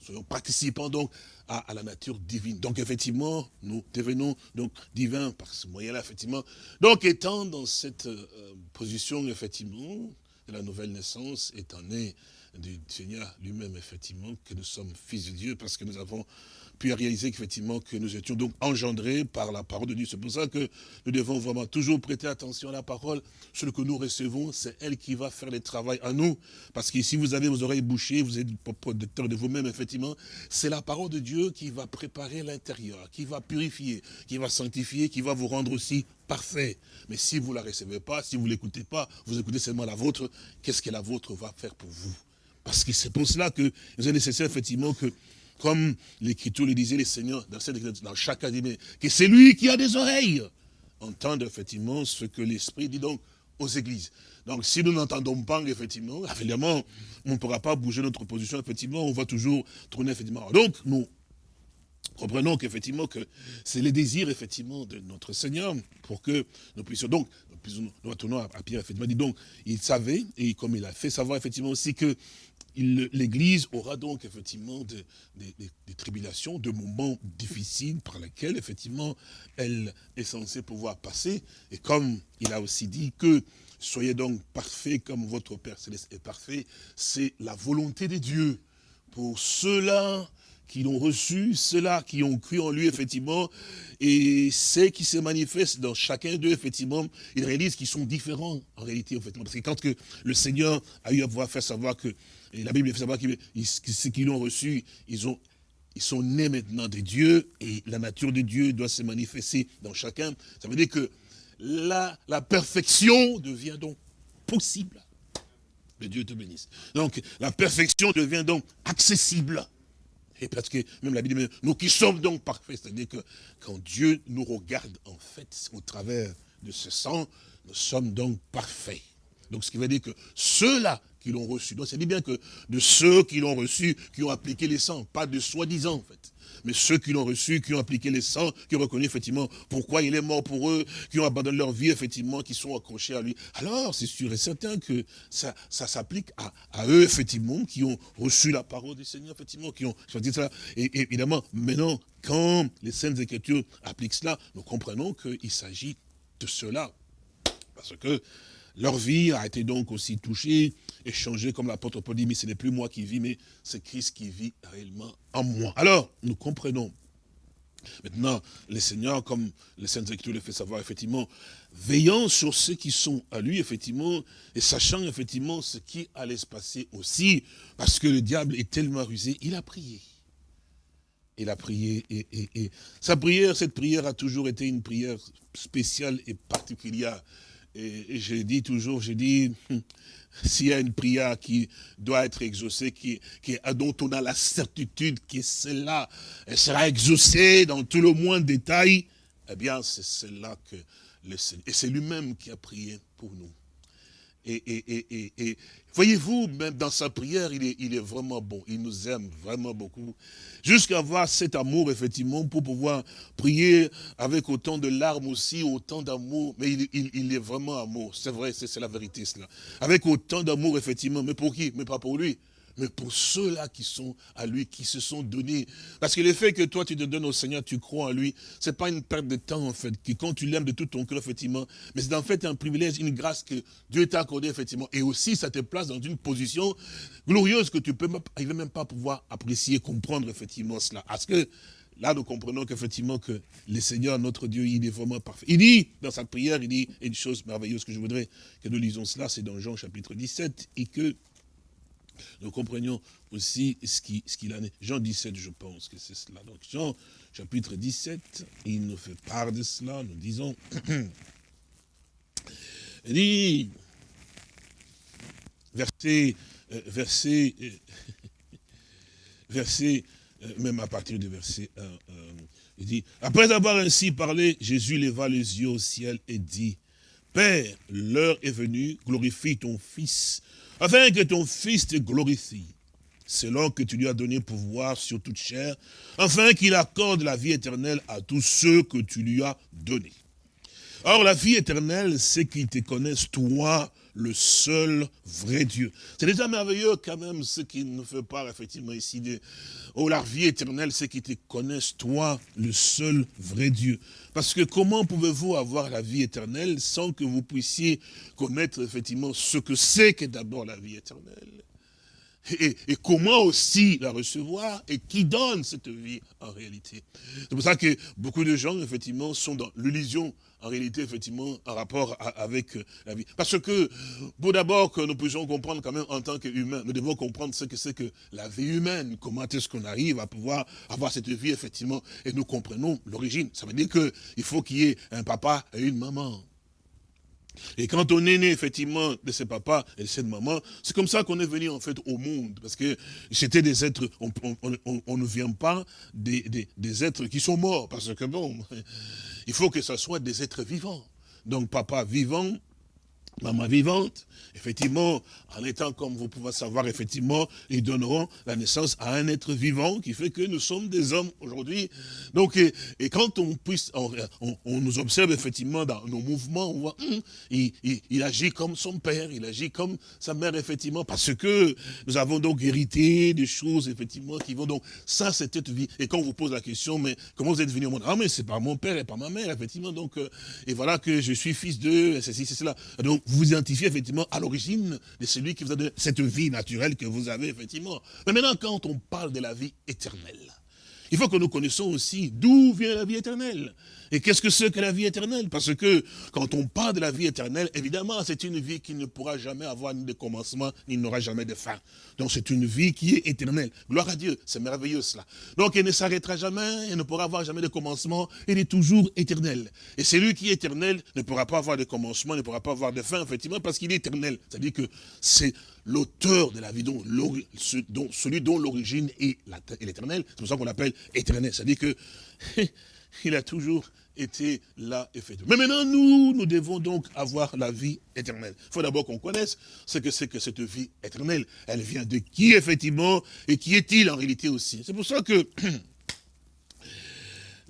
soyons participants donc à, la nature divine. Donc effectivement, nous devenons donc divins par ce moyen-là, effectivement. Donc étant dans cette euh, position, effectivement, de la nouvelle naissance, étant né du Seigneur lui-même, effectivement, que nous sommes fils de Dieu, parce que nous avons puis à réaliser qu'effectivement que nous étions donc engendrés par la parole de Dieu. C'est pour ça que nous devons vraiment toujours prêter attention à la parole. Ce que nous recevons, c'est elle qui va faire le travail à nous. Parce que si vous avez vos oreilles bouchées, vous êtes protecteur de vous-même, effectivement, c'est la parole de Dieu qui va préparer l'intérieur, qui va purifier, qui va sanctifier, qui va vous rendre aussi parfait. Mais si vous ne la recevez pas, si vous ne l'écoutez pas, vous écoutez seulement la vôtre, qu'est-ce que la vôtre va faire pour vous? Parce que c'est pour cela que il est nécessaire, effectivement, que comme l'Écriture le disait, les seigneurs, dans, cette, dans chaque que c'est lui qui a des oreilles, entendre effectivement ce que l'Esprit dit donc aux églises. Donc si nous n'entendons pas, effectivement, évidemment, on ne pourra pas bouger notre position, effectivement, on va toujours tourner, effectivement. Donc, nous comprenons qu'effectivement, que c'est le désir, effectivement, de notre Seigneur, pour que nous puissions, donc, nous, nous retournons à, Pierre, effectivement, dit donc, il savait, et comme il a fait savoir, effectivement, aussi que l'Église aura donc effectivement des, tribulations, des moments difficiles par lesquels effectivement elle est censée pouvoir passer. Et comme il a aussi dit que soyez donc parfaits comme votre Père Céleste est parfait, c'est la volonté de Dieu pour ceux-là qui l'ont reçu, ceux-là qui ont cru en lui, effectivement, et ceux qui se manifestent dans chacun d'eux, effectivement, ils réalisent qu'ils sont différents, en réalité, effectivement. Parce que quand que le Seigneur a eu à pouvoir faire savoir que et la Bible fait savoir que ceux qui l'ont reçu, ils, ont, ils sont nés maintenant de Dieu, et la nature de Dieu doit se manifester dans chacun. Ça veut dire que la, la perfection devient donc possible. Que Dieu te bénisse. Donc, la perfection devient donc accessible. Et parce que même la Bible dit, nous qui sommes donc parfaits, c'est-à-dire que quand Dieu nous regarde, en fait, au travers de ce sang, nous sommes donc parfaits. Donc ce qui veut dire que ceux-là qui l'ont reçu. Donc, c'est dit bien que de ceux qui l'ont reçu, qui ont appliqué les sangs, pas de soi-disant, en fait. Mais ceux qui l'ont reçu, qui ont appliqué les sangs, qui ont reconnu effectivement pourquoi il est mort pour eux, qui ont abandonné leur vie, effectivement, qui sont accrochés à lui. Alors, c'est sûr et certain que ça, s'applique à, eux, effectivement, qui ont reçu la parole du Seigneur, effectivement, qui ont choisi. Et, et évidemment, maintenant, quand les Saintes Écritures appliquent cela, nous comprenons qu'il s'agit de cela. Parce que leur vie a été donc aussi touchée et changée, comme l'apôtre Paul dit, mais ce n'est plus moi qui vis, mais c'est Christ qui vit réellement en moi. Alors, nous comprenons. Maintenant, le Seigneur, comme le Saint Écritures le fait savoir, effectivement, veillant sur ceux qui sont à lui, effectivement, et sachant effectivement ce qui allait se passer aussi, parce que le diable est tellement rusé, il a prié. Il a prié, et, et sa prière, cette prière a toujours été une prière spéciale et particulière. Et, je dis toujours, je dis, s'il y a une prière qui doit être exaucée, qui, qui, dont on a la certitude que celle-là sera exaucée dans tout le moins détail, eh bien, c'est celle-là que le Seigneur, et c'est lui-même qui a prié pour nous. Et, voyez-vous, même dans sa prière, il est, il est vraiment bon. Il nous aime vraiment beaucoup. Jusqu'à avoir cet amour, effectivement, pour pouvoir prier avec autant de larmes aussi, autant d'amour. Mais il, il, est vraiment amour. C'est vrai, c'est la vérité, cela. Avec autant d'amour, effectivement. Mais pour qui? Mais pas pour lui mais pour ceux-là qui sont à lui, qui se sont donnés. Parce que le fait que toi, tu te donnes au Seigneur, tu crois en lui, c'est pas une perte de temps, en fait, que quand tu l'aimes de tout ton cœur, effectivement, mais c'est en fait un privilège, une grâce que Dieu t'a accordé, effectivement. Et aussi, ça te place dans une position glorieuse que tu peux même, même pas pouvoir apprécier, comprendre, effectivement, cela. Parce que là nous comprenons qu'effectivement que le Seigneur, notre Dieu, il est vraiment parfait. Il dit, dans sa prière, il dit une chose merveilleuse que je voudrais que nous lisons cela, c'est dans Jean chapitre 17, et que nous comprenions aussi ce qu'il ce en est. Jean 17, je pense que c'est cela. Donc Jean chapitre 17, il nous fait part de cela, nous disons, il dit, verset, euh, verset, euh, verset, euh, même à partir du verset 1, il dit, après avoir ainsi parlé, Jésus leva les yeux au ciel et dit, Père, l'heure est venue, glorifie ton Fils, afin que ton Fils te glorifie, selon que tu lui as donné pouvoir sur toute chair, afin qu'il accorde la vie éternelle à tous ceux que tu lui as donnés. Or, la vie éternelle, c'est qu'ils te connaissent, toi, le seul vrai Dieu. C'est déjà merveilleux quand même ce qui nous fait part effectivement ici de oh la vie éternelle, c'est qu'ils te connaissent toi le seul vrai Dieu. Parce que comment pouvez-vous avoir la vie éternelle sans que vous puissiez connaître effectivement ce que c'est que d'abord la vie éternelle? Et, et, comment aussi la recevoir et qui donne cette vie en réalité? C'est pour ça que beaucoup de gens, effectivement, sont dans l'illusion en réalité, effectivement, en rapport avec euh, la vie. Parce que, pour d'abord que nous puissions comprendre quand même en tant qu'humains, nous devons comprendre ce que c'est que la vie humaine, comment est-ce qu'on arrive à pouvoir avoir cette vie, effectivement, et nous comprenons l'origine. Ça veut dire qu'il faut qu'il y ait un papa et une maman. Et quand on est né, effectivement, de ce papa et de cette maman, c'est comme ça qu'on est venu, en fait, au monde. Parce que c'était des êtres, on, ne vient pas des, des, êtres qui sont morts. Parce que bon, il faut que ce soit des êtres vivants. Donc papa vivant, maman vivante, effectivement, en étant comme vous pouvez savoir, effectivement, ils donneront la naissance à un être vivant qui fait que nous sommes des hommes aujourd'hui. Donc, et, quand on puisse, on, nous observe effectivement dans nos mouvements, on voit, hum, il, agit comme son père, il agit comme sa mère, effectivement, parce que nous avons donc hérité des choses, effectivement, qui vont donc, ça c'est cette vie. Et quand on vous pose la question, mais comment vous êtes venu au monde? Ah, mais c'est pas mon père et pas ma mère, effectivement, donc, euh, et voilà que je suis fils d'eux, c'est c'est cela. Donc, vous vous identifiez effectivement à l'origine de celui qui vous a donné cette vie naturelle que vous avez, effectivement. Mais maintenant, quand on parle de la vie éternelle, il faut que nous connaissions aussi d'où vient la vie éternelle. Et qu'est-ce que c'est que la vie éternelle? Parce que quand on parle de la vie éternelle, évidemment, c'est une vie qui ne pourra jamais avoir ni de commencement, ni n'aura jamais de fin. Donc c'est une vie qui est éternelle. Gloire à Dieu, c'est merveilleux cela. Donc elle ne s'arrêtera jamais, elle ne pourra avoir jamais de commencement, elle est toujours éternelle. Et celui qui est éternel ne pourra pas avoir de commencement, ne pourra pas avoir de fin, effectivement, parce qu'il est éternel. C'est-à-dire que c'est l'auteur de la vie, dont, celui dont l'origine est l'éternel. C'est pour ça qu'on l'appelle éternel. C'est-à-dire que il a toujours était là, effectivement. Mais maintenant, nous, nous devons donc avoir la vie éternelle. Il faut d'abord qu'on connaisse ce que c'est que cette vie éternelle. Elle vient de qui, effectivement, et qui est-il en réalité aussi. C'est pour ça que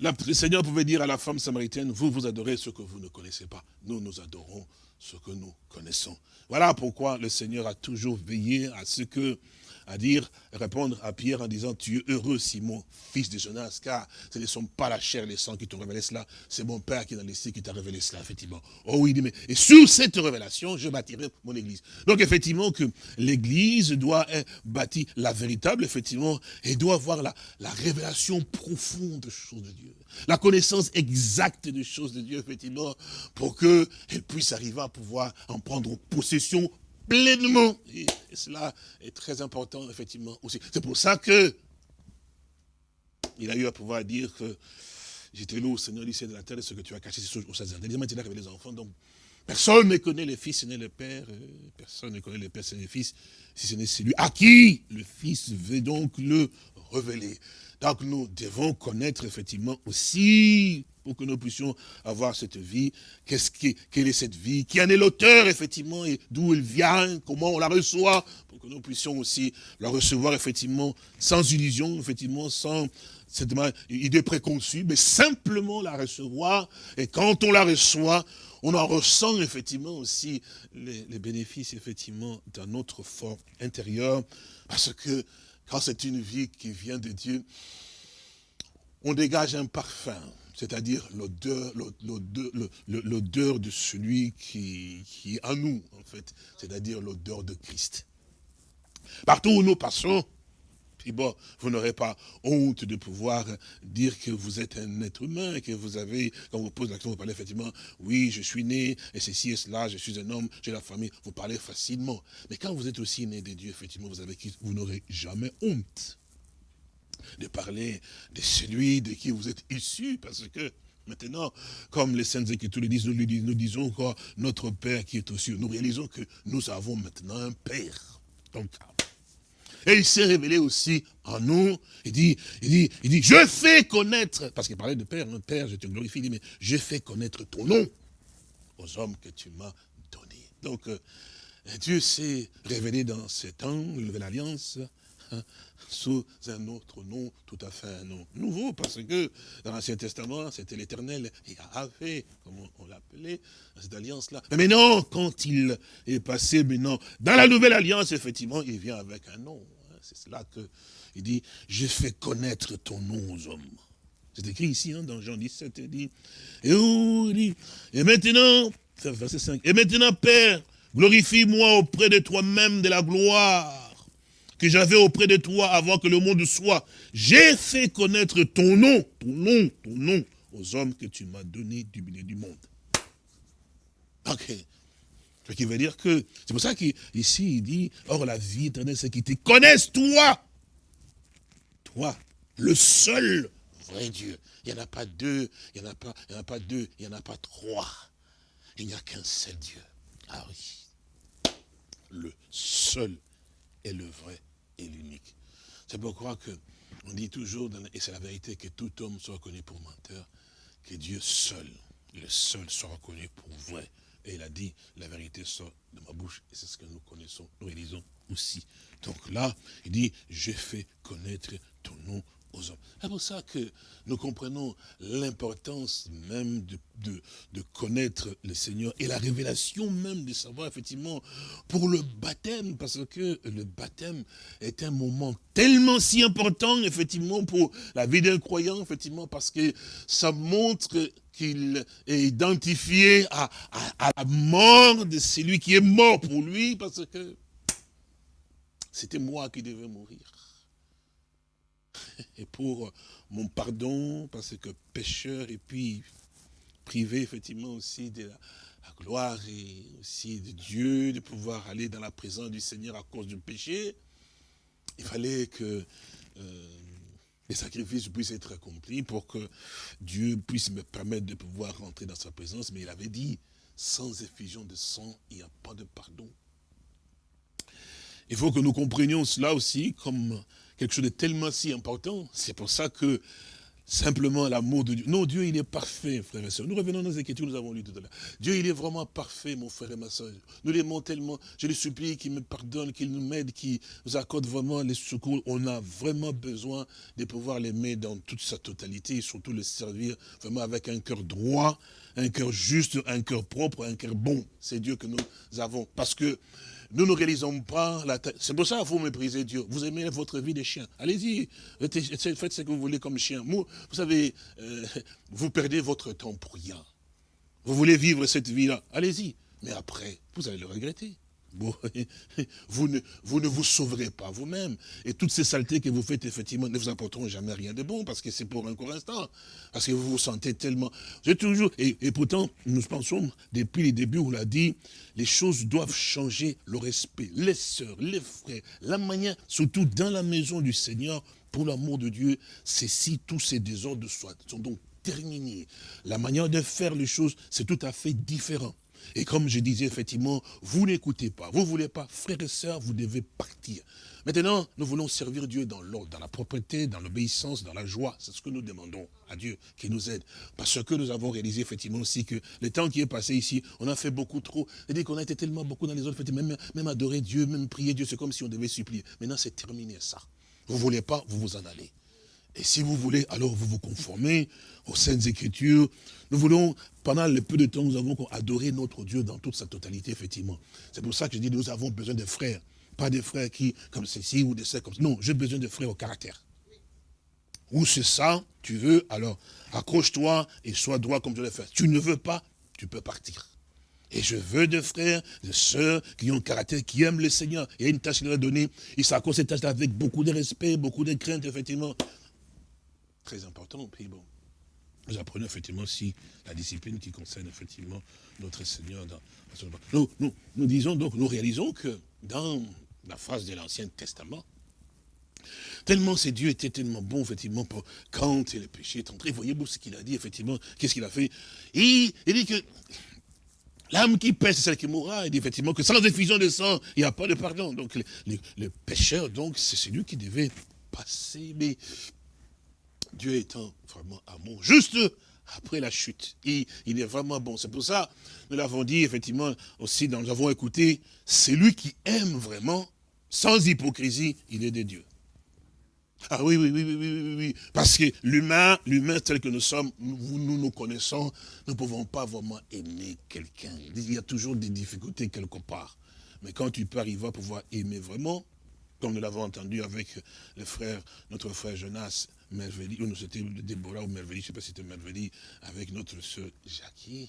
le Seigneur pouvait dire à la femme samaritaine, vous, vous adorez ce que vous ne connaissez pas. Nous, nous adorons ce que nous connaissons. Voilà pourquoi le Seigneur a toujours veillé à ce que à dire, répondre à Pierre en disant, tu es heureux Simon, fils de Jonas, car ce ne sont pas la chair et les sangs qui t'ont révélé cela, c'est mon Père qui est dans les cieux qui t'a révélé cela, effectivement. Oh oui, mais, et sur cette révélation, je bâtirai mon église. Donc effectivement que l'église doit bâtie, la véritable, effectivement, et doit avoir la, la révélation profonde des choses de Dieu. La connaissance exacte des choses de Dieu, effectivement, pour qu'elle puisse arriver à pouvoir en prendre possession pleinement. Et, cela est très important, effectivement, aussi. C'est pour ça que il a eu à pouvoir dire que j'étais là au Seigneur, lycée de la terre, ce que tu as caché, c'est au Seigneur. Il a révélé les enfants. Donc, personne ne connaît le Fils, ce n'est le Père. Euh, personne ne connaît le Père, ce n'est le Fils, si ce n'est celui à qui le Fils veut donc le révéler. Donc, nous devons connaître, effectivement, aussi pour que nous puissions avoir cette vie. Qu'est-ce qui, quelle est cette vie Qui en est l'auteur, effectivement, et d'où elle vient Comment on la reçoit Pour que nous puissions aussi la recevoir, effectivement, sans illusion, effectivement, sans cette idée préconçue, mais simplement la recevoir. Et quand on la reçoit, on en ressent effectivement aussi les, bénéfices, effectivement, dans notre fort intérieur. Parce que quand c'est une vie qui vient de Dieu, on dégage un parfum c'est-à-dire l'odeur de celui qui, qui est en nous, en fait, c'est-à-dire l'odeur de Christ. Partout où nous passons, Bon, vous n'aurez pas honte de pouvoir dire que vous êtes un être humain, que vous avez, quand vous posez l'action, vous parlez effectivement, oui, je suis né, et ceci et cela, je suis un homme, j'ai la famille, vous parlez facilement. Mais quand vous êtes aussi né des dieux, effectivement, vous, n'aurez jamais honte de parler de celui de qui vous êtes issu, parce que maintenant, comme les Saintes Écritures le disent, nous, disons encore notre Père qui est aux cieux. Nous réalisons que nous avons maintenant un Père. Donc, et il s'est révélé aussi en nous. Il dit, il dit, il dit, je fais connaître, parce qu'il parlait de Père, notre Père, je te glorifie, il dit, mais je fais connaître ton nom aux hommes que tu m'as donnés. Donc, euh, Dieu s'est révélé dans ce temps, une nouvelle alliance, hein, sous un autre nom, tout à fait un nom nouveau, parce que dans l'Ancien Testament, c'était l'éternel Yahvé, comme on l'appelait, cette alliance-là. Mais non, quand il est passé maintenant dans la nouvelle alliance, effectivement, il vient avec un nom. C'est cela qu'il dit, je fais connaître ton nom aux hommes. C'est écrit ici, hein, dans Jean 17, il dit, et, il dit, et maintenant, verset 5, et maintenant, Père, glorifie-moi auprès de toi-même de la gloire que j'avais auprès de toi avant que le monde soit. J'ai fait connaître ton nom, ton nom, ton nom aux hommes que tu m'as donné du milieu du monde. Ce qui veut dire que, c'est pour ça qu'ici il dit, or la vie éternelle, c'est qu'ils te connaissent toi. Toi, le seul vrai Dieu. Il n'y en a pas deux, il n'y en a pas, a pas deux, il n'y en a pas trois. Il n'y a qu'un seul Dieu. Ah oui. Le seul est le vrai et l'unique. C'est pourquoi que on dit toujours, et c'est la vérité, que tout homme soit reconnu pour menteur, que Dieu seul, le seul, soit reconnu pour vrai. Et il a dit, la vérité sort de ma bouche, et c'est ce que nous connaissons, nous réalisons aussi. Donc là, il dit, je fais connaître ton nom c'est pour ça que nous comprenons l'importance même de, connaître le Seigneur et la révélation même de savoir effectivement pour le baptême, parce que le baptême est un moment tellement si important effectivement pour la vie d'un croyant, effectivement, parce que ça montre qu'il est identifié à la mort de celui qui est mort pour lui, parce que c'était moi qui devais mourir. et pour mon pardon, parce que pécheur, et puis privé effectivement aussi de la, gloire et aussi de Dieu, de pouvoir aller dans la présence du Seigneur à cause du péché, il fallait que euh, les sacrifices puissent être accomplis pour que Dieu puisse me permettre de pouvoir rentrer dans sa présence. Mais il avait dit, sans effusion de sang, il n'y a pas de pardon. Il faut que nous comprenions cela aussi comme quelque chose de tellement si important. C'est pour ça que simplement l'amour de Dieu. Non, Dieu, il est parfait, frère et soeur. Nous revenons dans les Écritures, nous avons lu tout à l'heure. Dieu, il est vraiment parfait, mon frère et ma soeur. Nous l'aimons tellement. Je lui supplie qu'il me pardonne, qu'il nous m'aide, qu'il nous accorde vraiment les secours. On a vraiment besoin de pouvoir l'aimer dans toute sa totalité et surtout le servir vraiment avec un cœur droit, un cœur juste, un cœur propre, un cœur bon. C'est Dieu que nous avons. Parce que nous ne réalisons pas la tête. C'est pour ça que vous méprisez Dieu. Vous aimez votre vie des chiens. Allez-y, faites ce que vous voulez comme chien. Vous, savez, euh, vous perdez votre temps pour rien. Vous voulez vivre cette vie-là. Allez-y. Mais après, vous allez le regretter. Vous ne, vous sauverez pas vous-même. Et toutes ces saletés que vous faites, effectivement, ne vous apporteront jamais rien de bon, parce que c'est pour un court instant. Parce que vous vous sentez tellement... Toujours... Et, et, pourtant, nous pensons, depuis les débuts, on l'a dit, les choses doivent changer, le respect, les sœurs, les frères, la manière, surtout dans la maison du Seigneur, pour l'amour de Dieu, c'est si tous ces désordres sont donc terminés. La manière de faire les choses, c'est tout à fait différent. Et comme je disais, effectivement, vous n'écoutez pas, vous ne voulez pas, frères et sœurs, vous devez partir. Maintenant, nous voulons servir Dieu dans l'ordre, dans la propreté, dans l'obéissance, dans la joie. C'est ce que nous demandons à Dieu qui nous aide. Parce que nous avons réalisé effectivement aussi que le temps qui est passé ici, on a fait beaucoup trop. C'est-à-dire qu'on a été tellement beaucoup dans les autres même, même adorer Dieu, même prier Dieu, c'est comme si on devait supplier. Maintenant, c'est terminé ça. Vous ne voulez pas, vous vous en allez. Et si vous voulez, alors vous vous conformez aux Saintes Écritures. Nous voulons, pendant le peu de temps, nous avons adoré notre Dieu dans toute sa totalité, effectivement. C'est pour ça que je dis, nous avons besoin de frères. Pas des frères qui, comme ceci, ou des sœurs comme ça. Non, j'ai besoin de frères au caractère. Ou c'est ça, tu veux, alors accroche-toi et sois droit comme je l'ai fait. Tu ne veux pas, tu peux partir. Et je veux des frères, des sœurs qui ont un caractère, qui aiment le Seigneur. Il y a une tâche qu'il leur a donnée. Il s'accorde cette tâche avec beaucoup de respect, beaucoup de crainte, effectivement. Très important. Puis bon, nous apprenons effectivement aussi la discipline qui concerne effectivement notre Seigneur. Dans, nous, nous, nous disons donc, nous réalisons que dans la phase de l'Ancien Testament, Tellement ces dieux étaient tellement bons, effectivement, pour, quand le péché est entré. Voyez-vous ce qu'il a dit, effectivement, qu'est-ce qu'il a fait? Il, dit que l'âme qui pêche, c'est celle qui mourra. Il dit effectivement que sans effusion de sang, il n'y a pas de pardon. Donc le, pécheur, donc, c'est celui qui devait passer. Mais Dieu étant vraiment amour, juste après la chute. Il, il est vraiment bon. C'est pour ça, nous l'avons dit, effectivement, aussi, nous avons écouté, c'est lui qui aime vraiment, sans hypocrisie, il est de Dieu. Ah oui, oui, oui, oui, oui, oui, Parce que l'humain, l'humain tel que nous sommes, nous, nous connaissons, nous ne pouvons pas vraiment aimer quelqu'un. Il y a toujours des difficultés quelque part. Mais quand tu peux arriver à pouvoir aimer vraiment, comme nous l'avons entendu avec le frère, notre frère Jonas Merveli, ou nous c'était Déborah ou Merveli, je ne sais pas si c'était Merveli, avec notre soeur Jackie,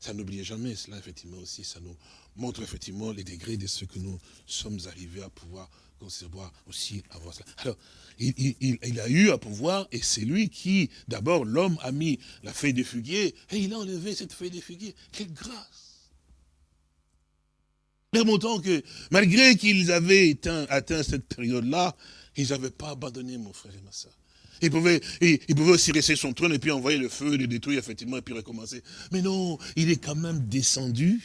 ça n'oublie jamais cela, effectivement, aussi, ça nous montre effectivement les degrés de ce que nous sommes arrivés à pouvoir concevoir aussi, avoir cela. Alors, il, a eu à pouvoir, et c'est lui qui, d'abord, l'homme a mis la feuille de figuier, et il a enlevé cette feuille de figuier. Quelle grâce Remontons que, malgré qu'ils avaient atteint, cette période-là, ils n'avaient pas abandonné, mon frère et ma soeur. Il pouvait, il, pouvait aussi rester son trône et puis envoyer le feu, le détruire, effectivement, et puis recommencer. Mais non, il est quand même descendu.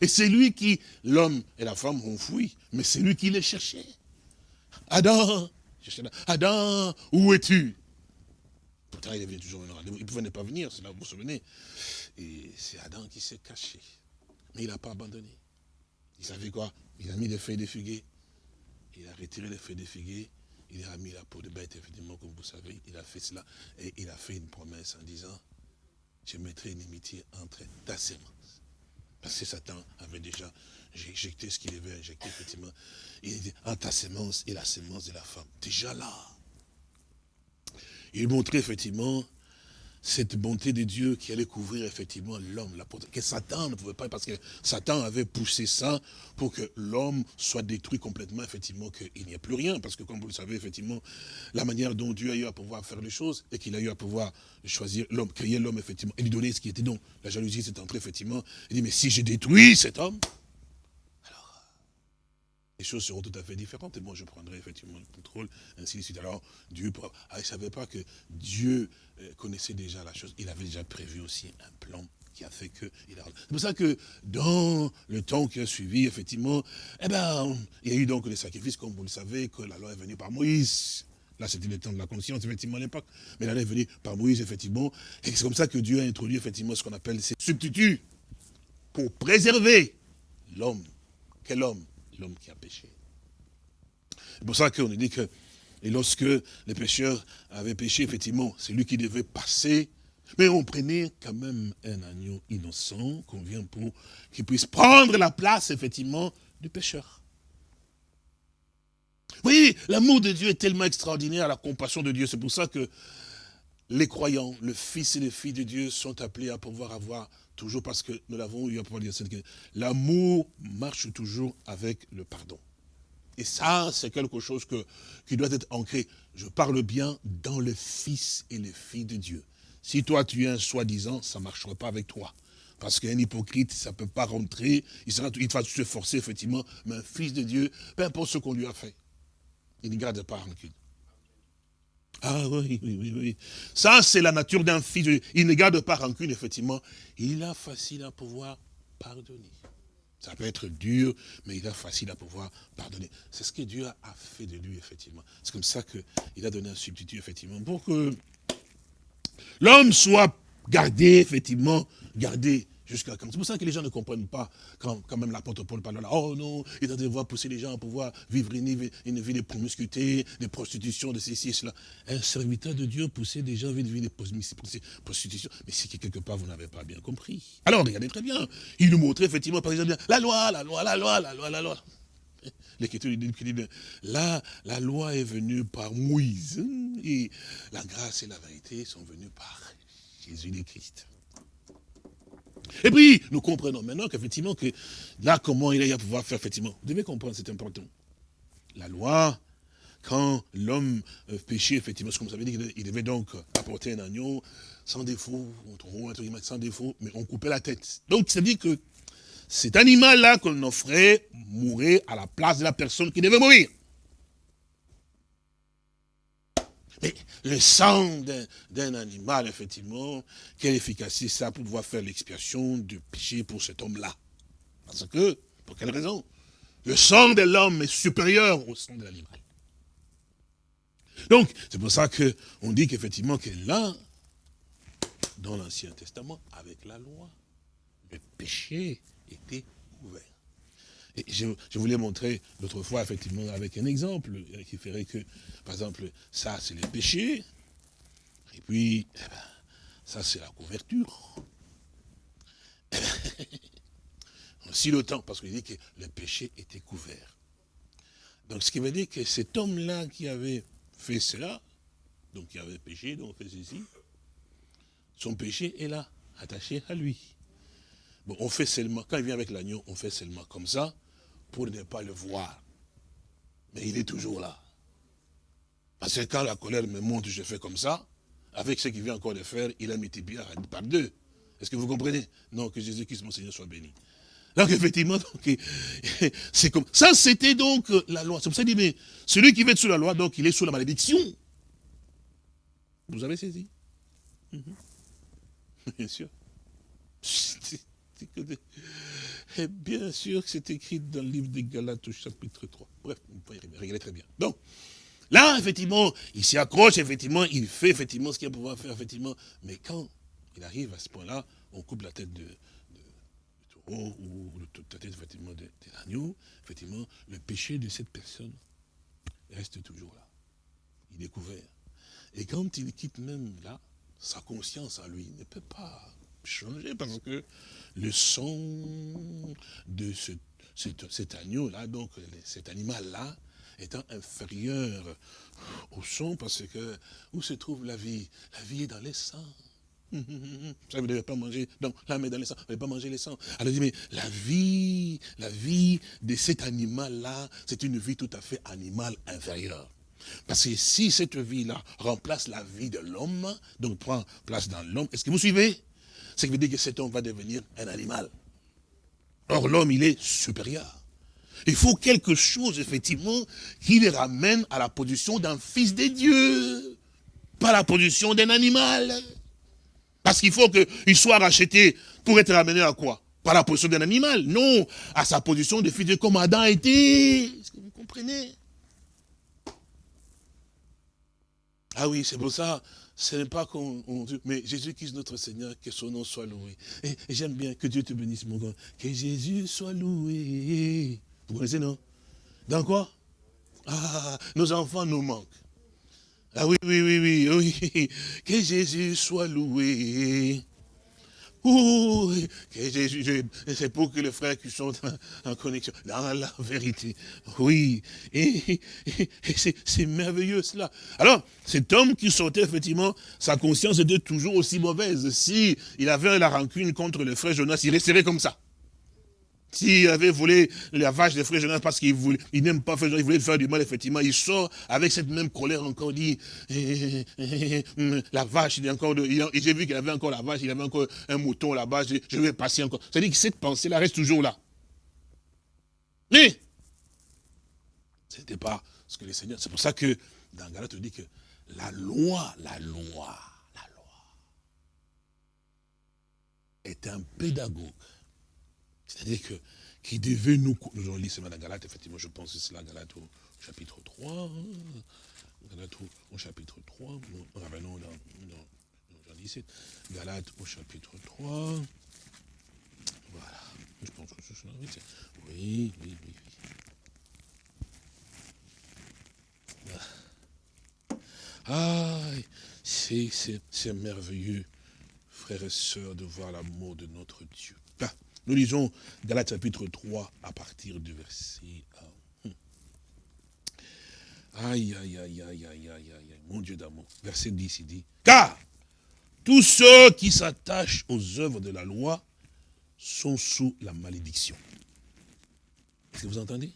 Et c'est lui qui, l'homme et la femme ont fui, mais c'est lui qui les cherchait. Adam, Adam, où es-tu? Pourtant, il venu toujours Il ne pouvait pas venir, c'est là, vous vous souvenez. Et c'est Adam qui s'est caché. Mais il n'a pas abandonné. Il savait quoi? Il a mis des feuilles de figuier. Il a retiré les feuilles de figuier. Il a mis la peau de bête, effectivement, comme vous savez. Il a fait cela. Et il a fait une promesse en disant, je mettrai une amitié entre ta sémence. Parce que Satan avait déjà injecté ce qu'il avait injecté, effectivement. Il dit, en ta sémence et la sémence de la femme. Déjà là. Il montrait effectivement cette bonté de Dieu qui allait couvrir effectivement l'homme, que Satan ne pouvait pas, parce que Satan avait poussé ça pour que l'homme soit détruit complètement, effectivement, qu'il n'y ait plus rien, parce que comme vous le savez, effectivement, la manière dont Dieu a eu à pouvoir faire les choses, et qu'il a eu à pouvoir choisir l'homme, créer l'homme, effectivement, et lui donner ce qui était donc, la jalousie s'est entrée, effectivement, il dit, mais si j'ai détruit cet homme, les choses seront tout à fait différentes. Et moi, je prendrai effectivement le contrôle, ainsi de suite. Alors, Dieu, ah, il ne savait pas que Dieu euh, connaissait déjà la chose. Il avait déjà prévu aussi un plan qui a fait que... C'est pour ça que dans le temps qui a suivi, effectivement, eh ben, il y a eu donc les sacrifices, comme vous le savez, que la loi est venue par Moïse. Là, c'était le temps de la conscience, effectivement, à l'époque. Mais la loi est venue par Moïse, effectivement. Et c'est comme ça que Dieu a introduit, effectivement, ce qu'on appelle ces substituts pour préserver l'homme. Quel homme? L'homme qui a péché. C'est pour ça qu'on dit que, et lorsque les pécheurs avaient péché, effectivement, c'est lui qui devait passer, mais on prenait quand même un agneau innocent qu'on vient pour qu'il puisse prendre la place, effectivement, du pécheur. Vous voyez, l'amour de Dieu est tellement extraordinaire, la compassion de Dieu. C'est pour ça que les croyants, le fils et les filles de Dieu sont appelés à pouvoir avoir Toujours parce que nous l'avons eu à pouvoir dire. L'amour marche toujours avec le pardon. Et ça, c'est quelque chose qui doit être ancré. Je parle bien dans le fils et les filles de Dieu. Si toi, tu es un soi-disant, ça ne marchera pas avec toi. Parce qu'un hypocrite, ça ne peut pas rentrer. Il, sera, il va se forcer, effectivement. Mais un fils de Dieu, peu importe ce qu'on lui a fait, il ne garde pas rancune. Ah oui, oui, oui, oui. Ça, c'est la nature d'un fils. Il ne garde pas rancune, effectivement. Il a facile à pouvoir pardonner. Ça peut être dur, mais il a facile à pouvoir pardonner. C'est ce que Dieu a fait de lui, effectivement. C'est comme ça qu'il a donné un substitut, effectivement, pour que l'homme soit gardé, effectivement, gardé C'est pour ça que les gens ne comprennent pas quand, même l'apôtre Paul parle là. Oh non, il doit devoir pousser les gens à pouvoir vivre une, vie de promiscuité, de prostitution, de ceci et cela. Un serviteur de Dieu pousser des gens à vivre une vie de prostitution. Mais c'est que quelque part vous n'avez pas bien compris. Alors regardez très bien. Il nous montrait effectivement par exemple la loi, la loi, la loi, la loi, la loi. L'écriture dit là, la loi est venue par Moïse et la grâce et la vérité sont venues par Jésus le Christ. Et puis, nous comprenons maintenant qu'effectivement, que là, comment il a pouvoir faire, effectivement. Vous devez comprendre, c'est important. La loi, quand l'homme euh, péchait, effectivement, comme vous avez dit, il devait donc apporter un agneau sans défaut, un truc sans défaut, mais on coupait la tête. Donc, ça veut dire que cet animal-là qu'on offrait mourait à la place de la personne qui devait mourir. Mais le sang d'un animal, effectivement, quelle efficacité ça pour pouvoir faire l'expiation du péché pour cet homme-là? Parce que, pour quelle raison? Le sang de l'homme est supérieur au sang de l'animal. Donc, c'est pour ça qu'on dit qu'effectivement, que là, dans l'Ancien Testament, avec la loi, le péché était couvert. Je, voulais montrer l'autre fois, effectivement, avec un exemple qui ferait que, par exemple, ça, c'est le péché, et puis, eh ben, ça, c'est la couverture. Si le temps, parce qu'il dit que le péché était couvert. Donc, ce qui veut dire que cet homme-là qui avait fait cela, donc qui avait péché, donc fait ceci, son péché est là, attaché à lui. Bon, on fait seulement, quand il vient avec l'agneau, on fait seulement comme ça, pour ne pas le voir. Mais il est toujours là. Parce que quand la colère me monte, je fais comme ça, avec ce qu'il vient encore de faire, il a multiplié par deux. Est-ce que vous comprenez? Non, que Jésus-Christ, mon Seigneur, soit béni. Donc effectivement, c'est comme ça, c'était donc la loi. C'est pour ça qu'il dit, mais celui qui va être sous la loi, donc il est sous la malédiction. Vous avez saisi? Mhm. Bien sûr. Et bien sûr que c'est écrit dans le livre des Galates au chapitre 3. Bref, vous pouvez regarder très bien. Donc, là, effectivement, il s'y accroche, effectivement, il fait effectivement ce qu'il a pouvoir faire, effectivement. Mais quand il arrive à ce point-là, on coupe la tête de, taureau ou la tête, effectivement, de, de l'agneau, effectivement, le péché de cette personne reste toujours là. Il est couvert. Et quand il quitte même là, sa conscience à lui ne peut pas changer parce que le sang de cet agneau-là, donc cet animal-là, étant inférieur au sang parce que où se trouve la vie? La vie est dans les sangs. Ça, vous ne devez pas manger, donc là, mais dans les sangs, vous ne devez pas manger les sangs. Alors, dit, mais la vie, la vie de cet animal-là, c'est une vie tout à fait animale inférieure. Parce que si cette vie-là remplace la vie de l'homme, donc prend place dans l'homme, est-ce que vous suivez? Ce qui veut dire que cet homme va devenir un animal. Or, l'homme, il est supérieur. Il faut quelque chose, effectivement, qui le ramène à la position d'un fils de Dieu, pas la position d'un animal. Parce qu'il faut qu'il soit racheté pour être ramené à quoi? Pas la position d'un animal, non, à sa position de fils de Dieu comme Adam était. Est-ce que vous comprenez? Ah oui, c'est pour ça, ce n'est pas qu'on... Mais Jésus-Christ, notre Seigneur, que son nom soit loué. Et, j'aime bien que Dieu te bénisse, mon grand. Que Jésus soit loué. Vous connaissez, non? Dans quoi? Ah, nos enfants nous manquent. Ah oui, oui, oui, oui, oui. Que Jésus soit loué c'est pour que les frères qui sont en, connexion, dans la vérité. Oui, et, c'est merveilleux cela. Alors, cet homme qui sortait, effectivement, sa conscience était toujours aussi mauvaise. Si il avait la rancune contre le frère Jonas, il resterait comme ça. S'il avait volé la vache des frères Jonas parce qu'il il n'aime pas faire, il voulait faire du mal, effectivement, il sort avec cette même colère encore, dit, eh, eh, eh, la vache, il est encore, j'ai vu qu'il avait encore la vache, il avait encore un mouton là-bas, je, vais passer encore. C'est-à-dire que cette pensée-là reste toujours là. Mais, ce n'était pas ce que les seigneurs, c'est pour ça que, dans Galate, on dit que la loi, la loi, la loi, est un pédagogue c'est-à-dire que qui devait nous... Nous avons lu ce matin Galate, effectivement, je pense que c'est la Galate au chapitre 3. Galate au, chapitre 3. Nous revenons dans, dans, dans 17. Galate au chapitre 3. Voilà. Je pense que c'est ça. Oui, oui, oui. oui. Ah, c'est merveilleux, frères et sœurs, de voir l'amour de notre Dieu. Nous lisons Galates chapitre 3 à partir du verset 1. Aïe, aïe, aïe, aïe, aïe, aïe, aïe, mon Dieu d'amour. Verset 10, il dit, car tous ceux qui s'attachent aux œuvres de la loi sont sous la malédiction. Est-ce que vous entendez?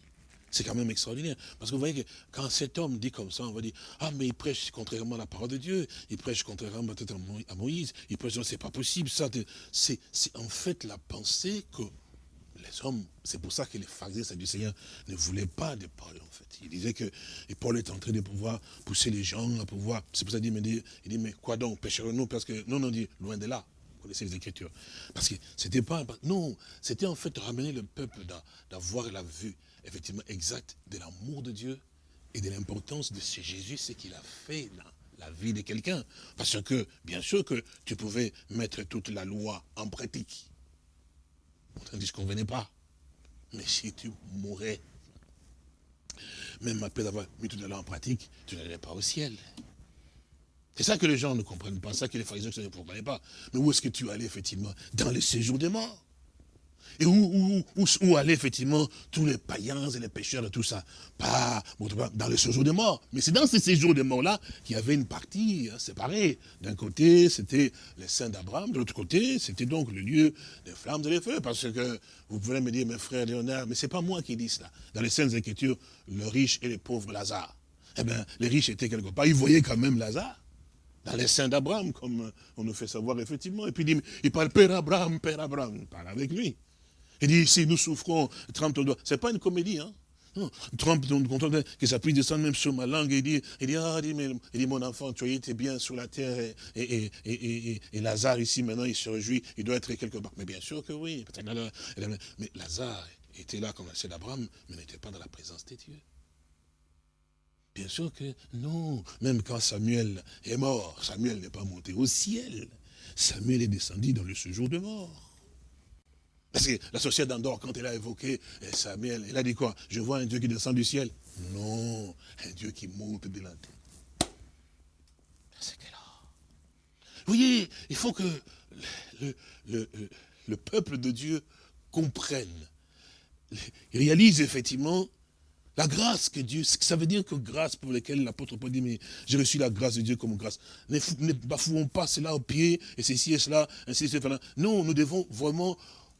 C'est quand même extraordinaire. Parce que vous voyez que quand cet homme dit comme ça, on va dire, ah mais il prêche contrairement à la parole de Dieu, il prêche contrairement à Moïse, il prêche, c'est pas possible, ça. C'est en fait la pensée que les hommes, c'est pour ça que les pharisiens du Seigneur ne voulaient pas de Paul, en fait. Il disait que Paul est en train de pouvoir pousser les gens à pouvoir. C'est pour ça qu'il dit, il dit, mais quoi donc, pécherons-nous Parce que, non, non, dit, loin de là. Vous connaissez les Écritures. Parce que c'était pas. Non, c'était en fait ramener le peuple d'avoir la vue effectivement exact de l'amour de Dieu et de l'importance de ce Jésus, ce qu'il a fait dans la vie de quelqu'un. Parce que, bien sûr que tu pouvais mettre toute la loi en pratique. On ne dit convenait pas. Mais si tu mourais, même après avoir mis toute la loi en pratique, tu n'allais pas au ciel. C'est ça que les gens ne comprennent pas, ça que les pharisiens ne comprennent pas. Mais où est-ce que tu allais, effectivement Dans le séjour des morts? Et où, allaient effectivement tous les païens et les pécheurs et tout ça? Pas dans le séjour des morts. Mais c'est dans ces séjours des morts-là qu'il y avait une partie hein, séparée. D'un côté, c'était les saints d'Abraham. De l'autre côté, c'était donc le lieu des flammes et des feux. Parce que vous pouvez me dire, mes frères Léonard, mais c'est pas moi qui dis cela. Dans les Saintes Écritures, le riche et le pauvre Lazare. Eh bien, les riches étaient quelque part. Ils voyaient quand même Lazare dans les saints d'Abraham, comme on nous fait savoir effectivement. Et puis il, dit, il parle Père Abraham, Père Abraham, il parle avec lui. Il dit, si nous souffrons, trempe ton doigt. Ce n'est pas une comédie, hein. Non, trempe ton que ça puisse descendre même sur ma langue. Et il dit, il dit, ah, il dit, mon enfant, tu étais bien sur la terre et, et, et, Lazare ici, maintenant, il se réjouit, il doit être quelque part. Mais bien sûr que oui. Mais Lazare était là comme c'est d'Abraham, mais n'était pas dans la présence des dieux. Bien sûr que non. Même quand Samuel est mort, Samuel n'est pas monté au ciel. Samuel est descendu dans le séjour de mort. Parce que la société d'Andorre, quand elle a évoqué eh, Samuel, elle a dit quoi? Je vois un Dieu qui descend du ciel. Non, un Dieu qui monte de la terre. C'est là. Vous voyez, il faut que le, peuple de Dieu comprenne, réalise effectivement la grâce que Dieu, ça veut dire que grâce pour laquelle l'apôtre Paul dit, mais j'ai reçu la grâce de Dieu comme grâce. Ne, ne bafouons pas cela au pied, et ceci et cela, ainsi et cela. Non, nous devons vraiment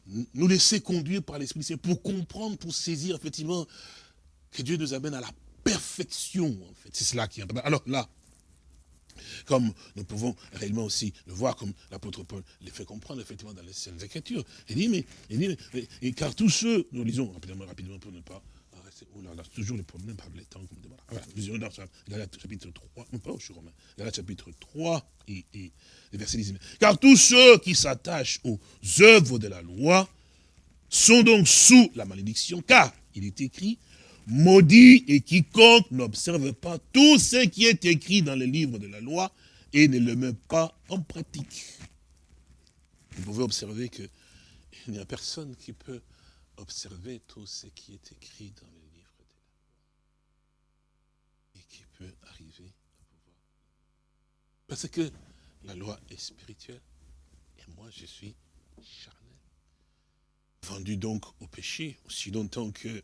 nous laisser conduire par l'Esprit Saint pour comprendre, pour saisir effectivement que Dieu nous amène à la perfection. En fait. C'est cela qui est important. Alors là, comme nous pouvons réellement aussi le voir, comme l'apôtre Paul le fait comprendre effectivement dans les scènes Écritures. Il dit, mais, il dit, et car tous ceux, nous lisons rapidement, rapidement pour ne pas oh là là, toujours les problèmes par les temps. Galates chapitre 3, non pas, romain, chapitre 3 et, et verset 19. Car tous ceux qui s'attachent aux œuvres de la loi sont donc sous la malédiction, car il est écrit, maudit et quiconque n'observe pas tout ce qui est écrit dans le livre de la loi et ne le met pas en pratique. Vous pouvez observer qu'il n'y a personne qui peut observer tout ce qui est écrit dans le livre de la loi et qui peut arriver à pouvoir. Parce que la loi est spirituelle et moi je suis charnel. Vendu donc au péché aussi longtemps que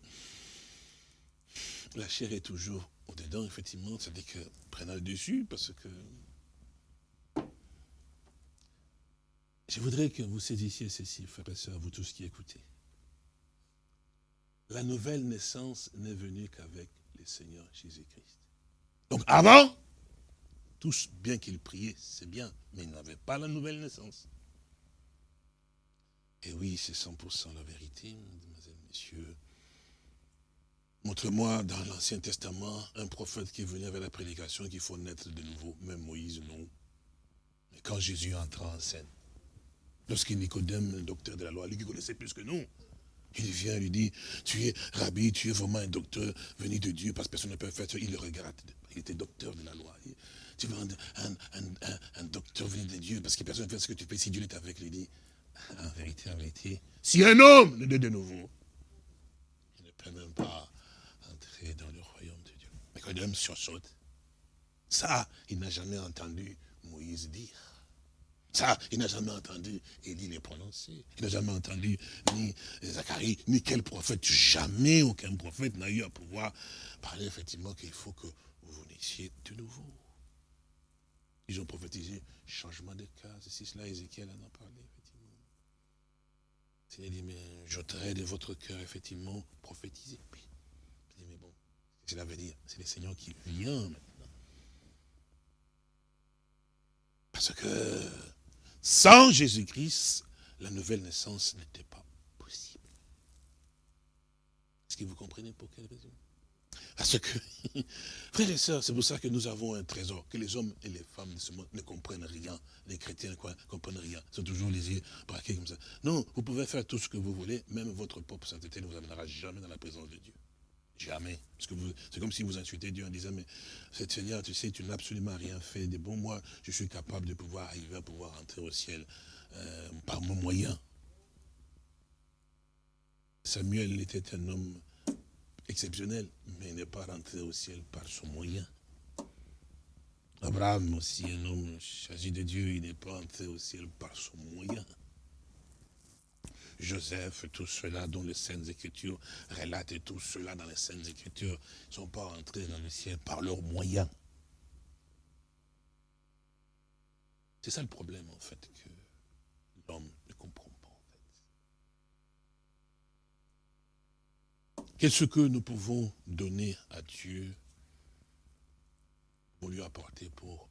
la chair est toujours au-dedans, effectivement, c'est-à-dire que prenant le dessus parce que je voudrais que vous saisissiez ceci, frères et sœurs, vous tous qui écoutez. La nouvelle naissance n'est venue qu'avec le Seigneur Jésus-Christ. Donc avant, tous, bien qu'ils priaient, c'est bien, mais ils n'avaient pas la nouvelle naissance. Et oui, c'est 100% la vérité, mesdemoiselles, messieurs. Montre-moi dans l'Ancien Testament un prophète qui est venu avec la prédication qu'il faut naître de nouveau. Même Moïse, non. Mais quand Jésus entra en scène, lorsqu'il Nicodème, le docteur de la loi, lui qui connaissait plus que nous, il vient, lui dit, tu es rabbi, tu es vraiment un docteur venu de Dieu, parce que personne ne peut faire ça. Il le regarde. Il était docteur de la loi tu veux un, docteur venu de Dieu, parce que personne ne fait ce que tu fais, si Dieu est avec lui, dit, en vérité, en vérité, si un homme ne dit de nouveau, il ne peut même pas entrer dans le royaume de Dieu. Mais quand l'homme sursaute, ça, il n'a jamais entendu Moïse dire. Ça, il n'a jamais entendu Élie les prononcer. Il n'a jamais entendu ni Zacharie, ni quel prophète. Jamais aucun prophète n'a eu à pouvoir parler effectivement qu'il faut que vous naissiez de nouveau. Ils ont prophétisé changement de cas, c'est cela, Ézéchiel en a parlé, effectivement. Seigneur dit, mais j'ôterai de votre cœur, effectivement, prophétiser. Puis, mais bon, cela veut dire, c'est le Seigneur qui vient maintenant. Parce que sans Jésus-Christ, la nouvelle naissance n'était pas possible. Est-ce que vous comprenez pour quelle raison? Parce que, frères et sœurs, c'est pour ça que nous avons un trésor, que les hommes et les femmes de ce monde ne comprennent rien. Les chrétiens ne comprennent rien. Ils sont toujours les yeux braqués comme ça. Non, vous pouvez faire tout ce que vous voulez, même votre propre sainteté ne vous amènera jamais dans la présence de Dieu. Jamais. Parce que c'est comme si vous insultez Dieu en disant, mais cette Seigneur, tu sais, tu n'as absolument rien fait de bon. Moi, je suis capable de pouvoir arriver à pouvoir entrer au ciel euh, par mon moyen. Samuel était un homme exceptionnel, mais il n'est pas rentré au ciel par son moyen. Abraham aussi, un homme chargé de Dieu, il n'est pas entré au ciel par son moyen. Joseph, tout cela dont les Saintes Écritures relatent, tout cela dans les Saintes Écritures, ne sont pas entrés dans le ciel par leurs moyens. C'est ça le problème, en fait, que l'homme ne comprend pas, en fait. Qu'est-ce que nous pouvons donner à Dieu pour lui apporter pour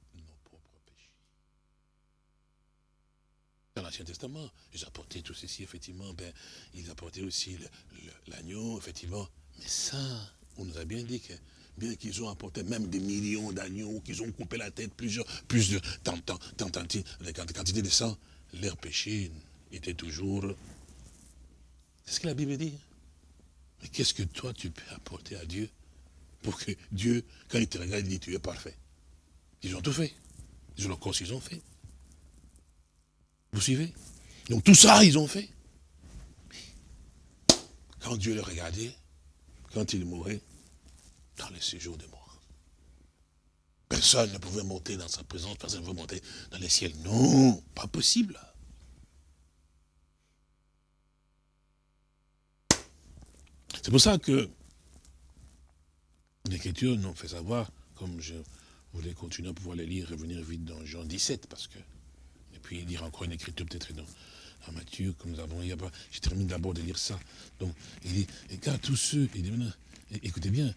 l'Ancien Testament, ils apportaient tout ceci, effectivement, ben, ils apportaient aussi l'agneau, effectivement. Mais ça, on nous a bien dit que bien qu'ils ont apporté même des millions d'agneaux, qu'ils ont coupé la tête plusieurs, plus de tant, tant, tant, tant, quantité de sang, leur péché était toujours... C'est ce que la Bible dit. Mais qu'est-ce que toi tu peux apporter à Dieu pour que Dieu, quand il te regarde, il dit tu es parfait? Ils ont tout fait. Ils ont encore ce qu'ils ont fait. Vous suivez? Donc tout ça, ils ont fait. Quand Dieu le regardait, quand il mourait, dans les séjours de mort. Personne ne pouvait monter dans sa présence, personne ne pouvait monter dans les ciels. Non, pas possible. C'est pour ça que l'Écriture nous fait savoir, comme je voulais continuer à pouvoir les lire, revenir vite dans Jean 17, parce que puis lire encore une écriture peut-être dans, Matthieu, comme nous avons, il y a pas, je termine d'abord de lire ça. Donc, il dit, et car tous ceux, il dit, écoutez bien,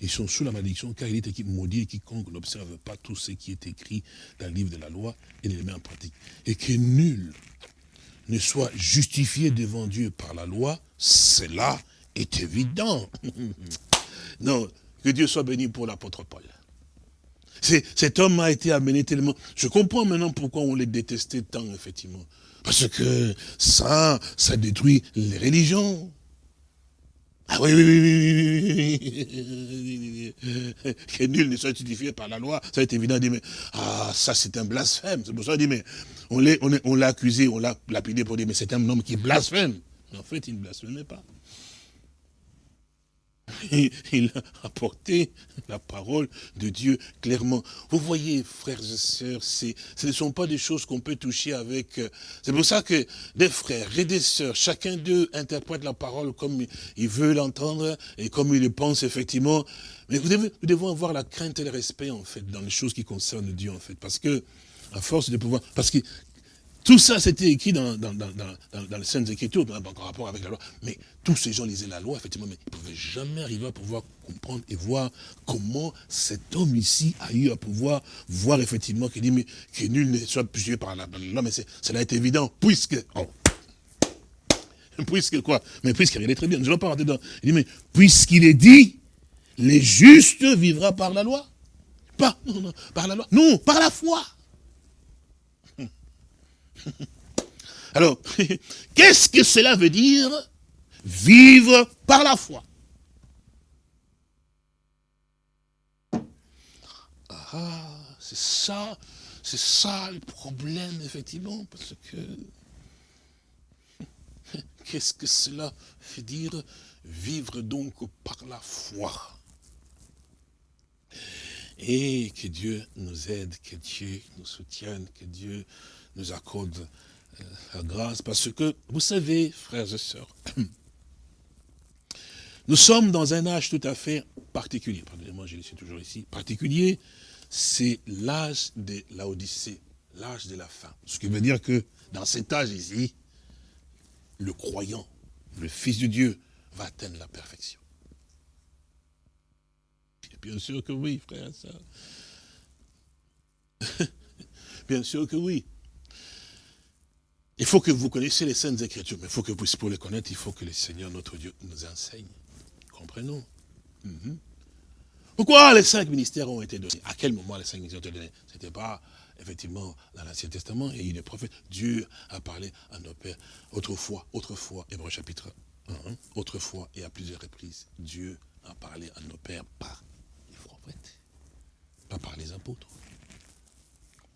ils sont sous la malédiction, car il est écrit maudit et quiconque n'observe pas tout ce qui est écrit dans le livre de la loi et ne les met en pratique. Et que nul ne soit justifié devant Dieu par la loi, cela est évident. non, que Dieu soit béni pour l'apôtre Paul. Cet homme a été amené tellement... Je comprends maintenant pourquoi on les détestait tant, effectivement. Parce que ça, ça détruit les religions. Ah oui, oui, oui, oui, oui. Que nul ne soit justifié par la loi, ça être évident. Dit, mais, ah, ça c'est un blasphème. C'est pour ça dit, mais on l'a on, accusé, on l'a lapidé pour dire, mais c'est un homme qui blasphème. Mais en fait, il ne blasphémait pas. Il a apporté la parole de Dieu clairement. Vous voyez, frères et sœurs, ce ne sont pas des choses qu'on peut toucher avec... Euh, c'est pour ça que des frères et des sœurs, chacun d'eux interprète la parole comme il veut l'entendre et comme il le pense effectivement. Mais vous devez, nous devons avoir la crainte et le respect, en fait, dans les choses qui concernent Dieu, en fait. Parce que, à force de pouvoir... Parce que tout ça, c'était écrit dans, les Saintes Écritures, en rapport avec la loi. Mais tous ces gens lisaient la loi, effectivement, mais ils ne pouvaient jamais arriver à pouvoir comprendre et voir comment cet homme ici a eu à pouvoir voir, effectivement, qu'il dit, mais que nul ne soit jugé par la loi. Mais cela est évident, puisque... Oh, puisque quoi? Mais puisqu'il est très bien, nous allons pas rentrer dedans. Il dit, mais puisqu'il est dit, les justes vivra par la loi. Pas, non, non, par la loi. Non, par la foi. Alors, qu'est-ce que cela veut dire Vivre par la foi? Ah, c'est ça, c'est ça le problème, effectivement, parce que qu'est-ce que cela veut dire Vivre donc par la foi? Et que Dieu nous aide, que Dieu nous soutienne, que Dieu nous accorde euh, la grâce. Parce que, vous savez, frères et sœurs, nous sommes dans un âge tout à fait particulier. Pardonnez-moi, je suis toujours ici. Particulier, c'est l'âge de l'Odyssée, l'âge de la fin. Ce qui veut dire que dans cet âge ici, le croyant, le Fils de Dieu, va atteindre la perfection. Bien sûr que oui, frère, ça. Bien sûr que oui. Il faut que vous connaissiez les Saintes Écritures, mais il faut que vous, pour les connaître, il faut que le Seigneur, notre Dieu, nous enseigne. Comprenons. Mhm. Pourquoi les cinq ministères ont été donnés? À quel moment les cinq ministères ont été donnés? Ce n'était pas, effectivement, dans l'Ancien Testament, et il est prophète. Dieu a parlé à nos pères autrefois, autrefois, Hébreu chapitre 1, autrefois et à plusieurs reprises. Dieu a parlé à nos pères par les prophètes, pas par les apôtres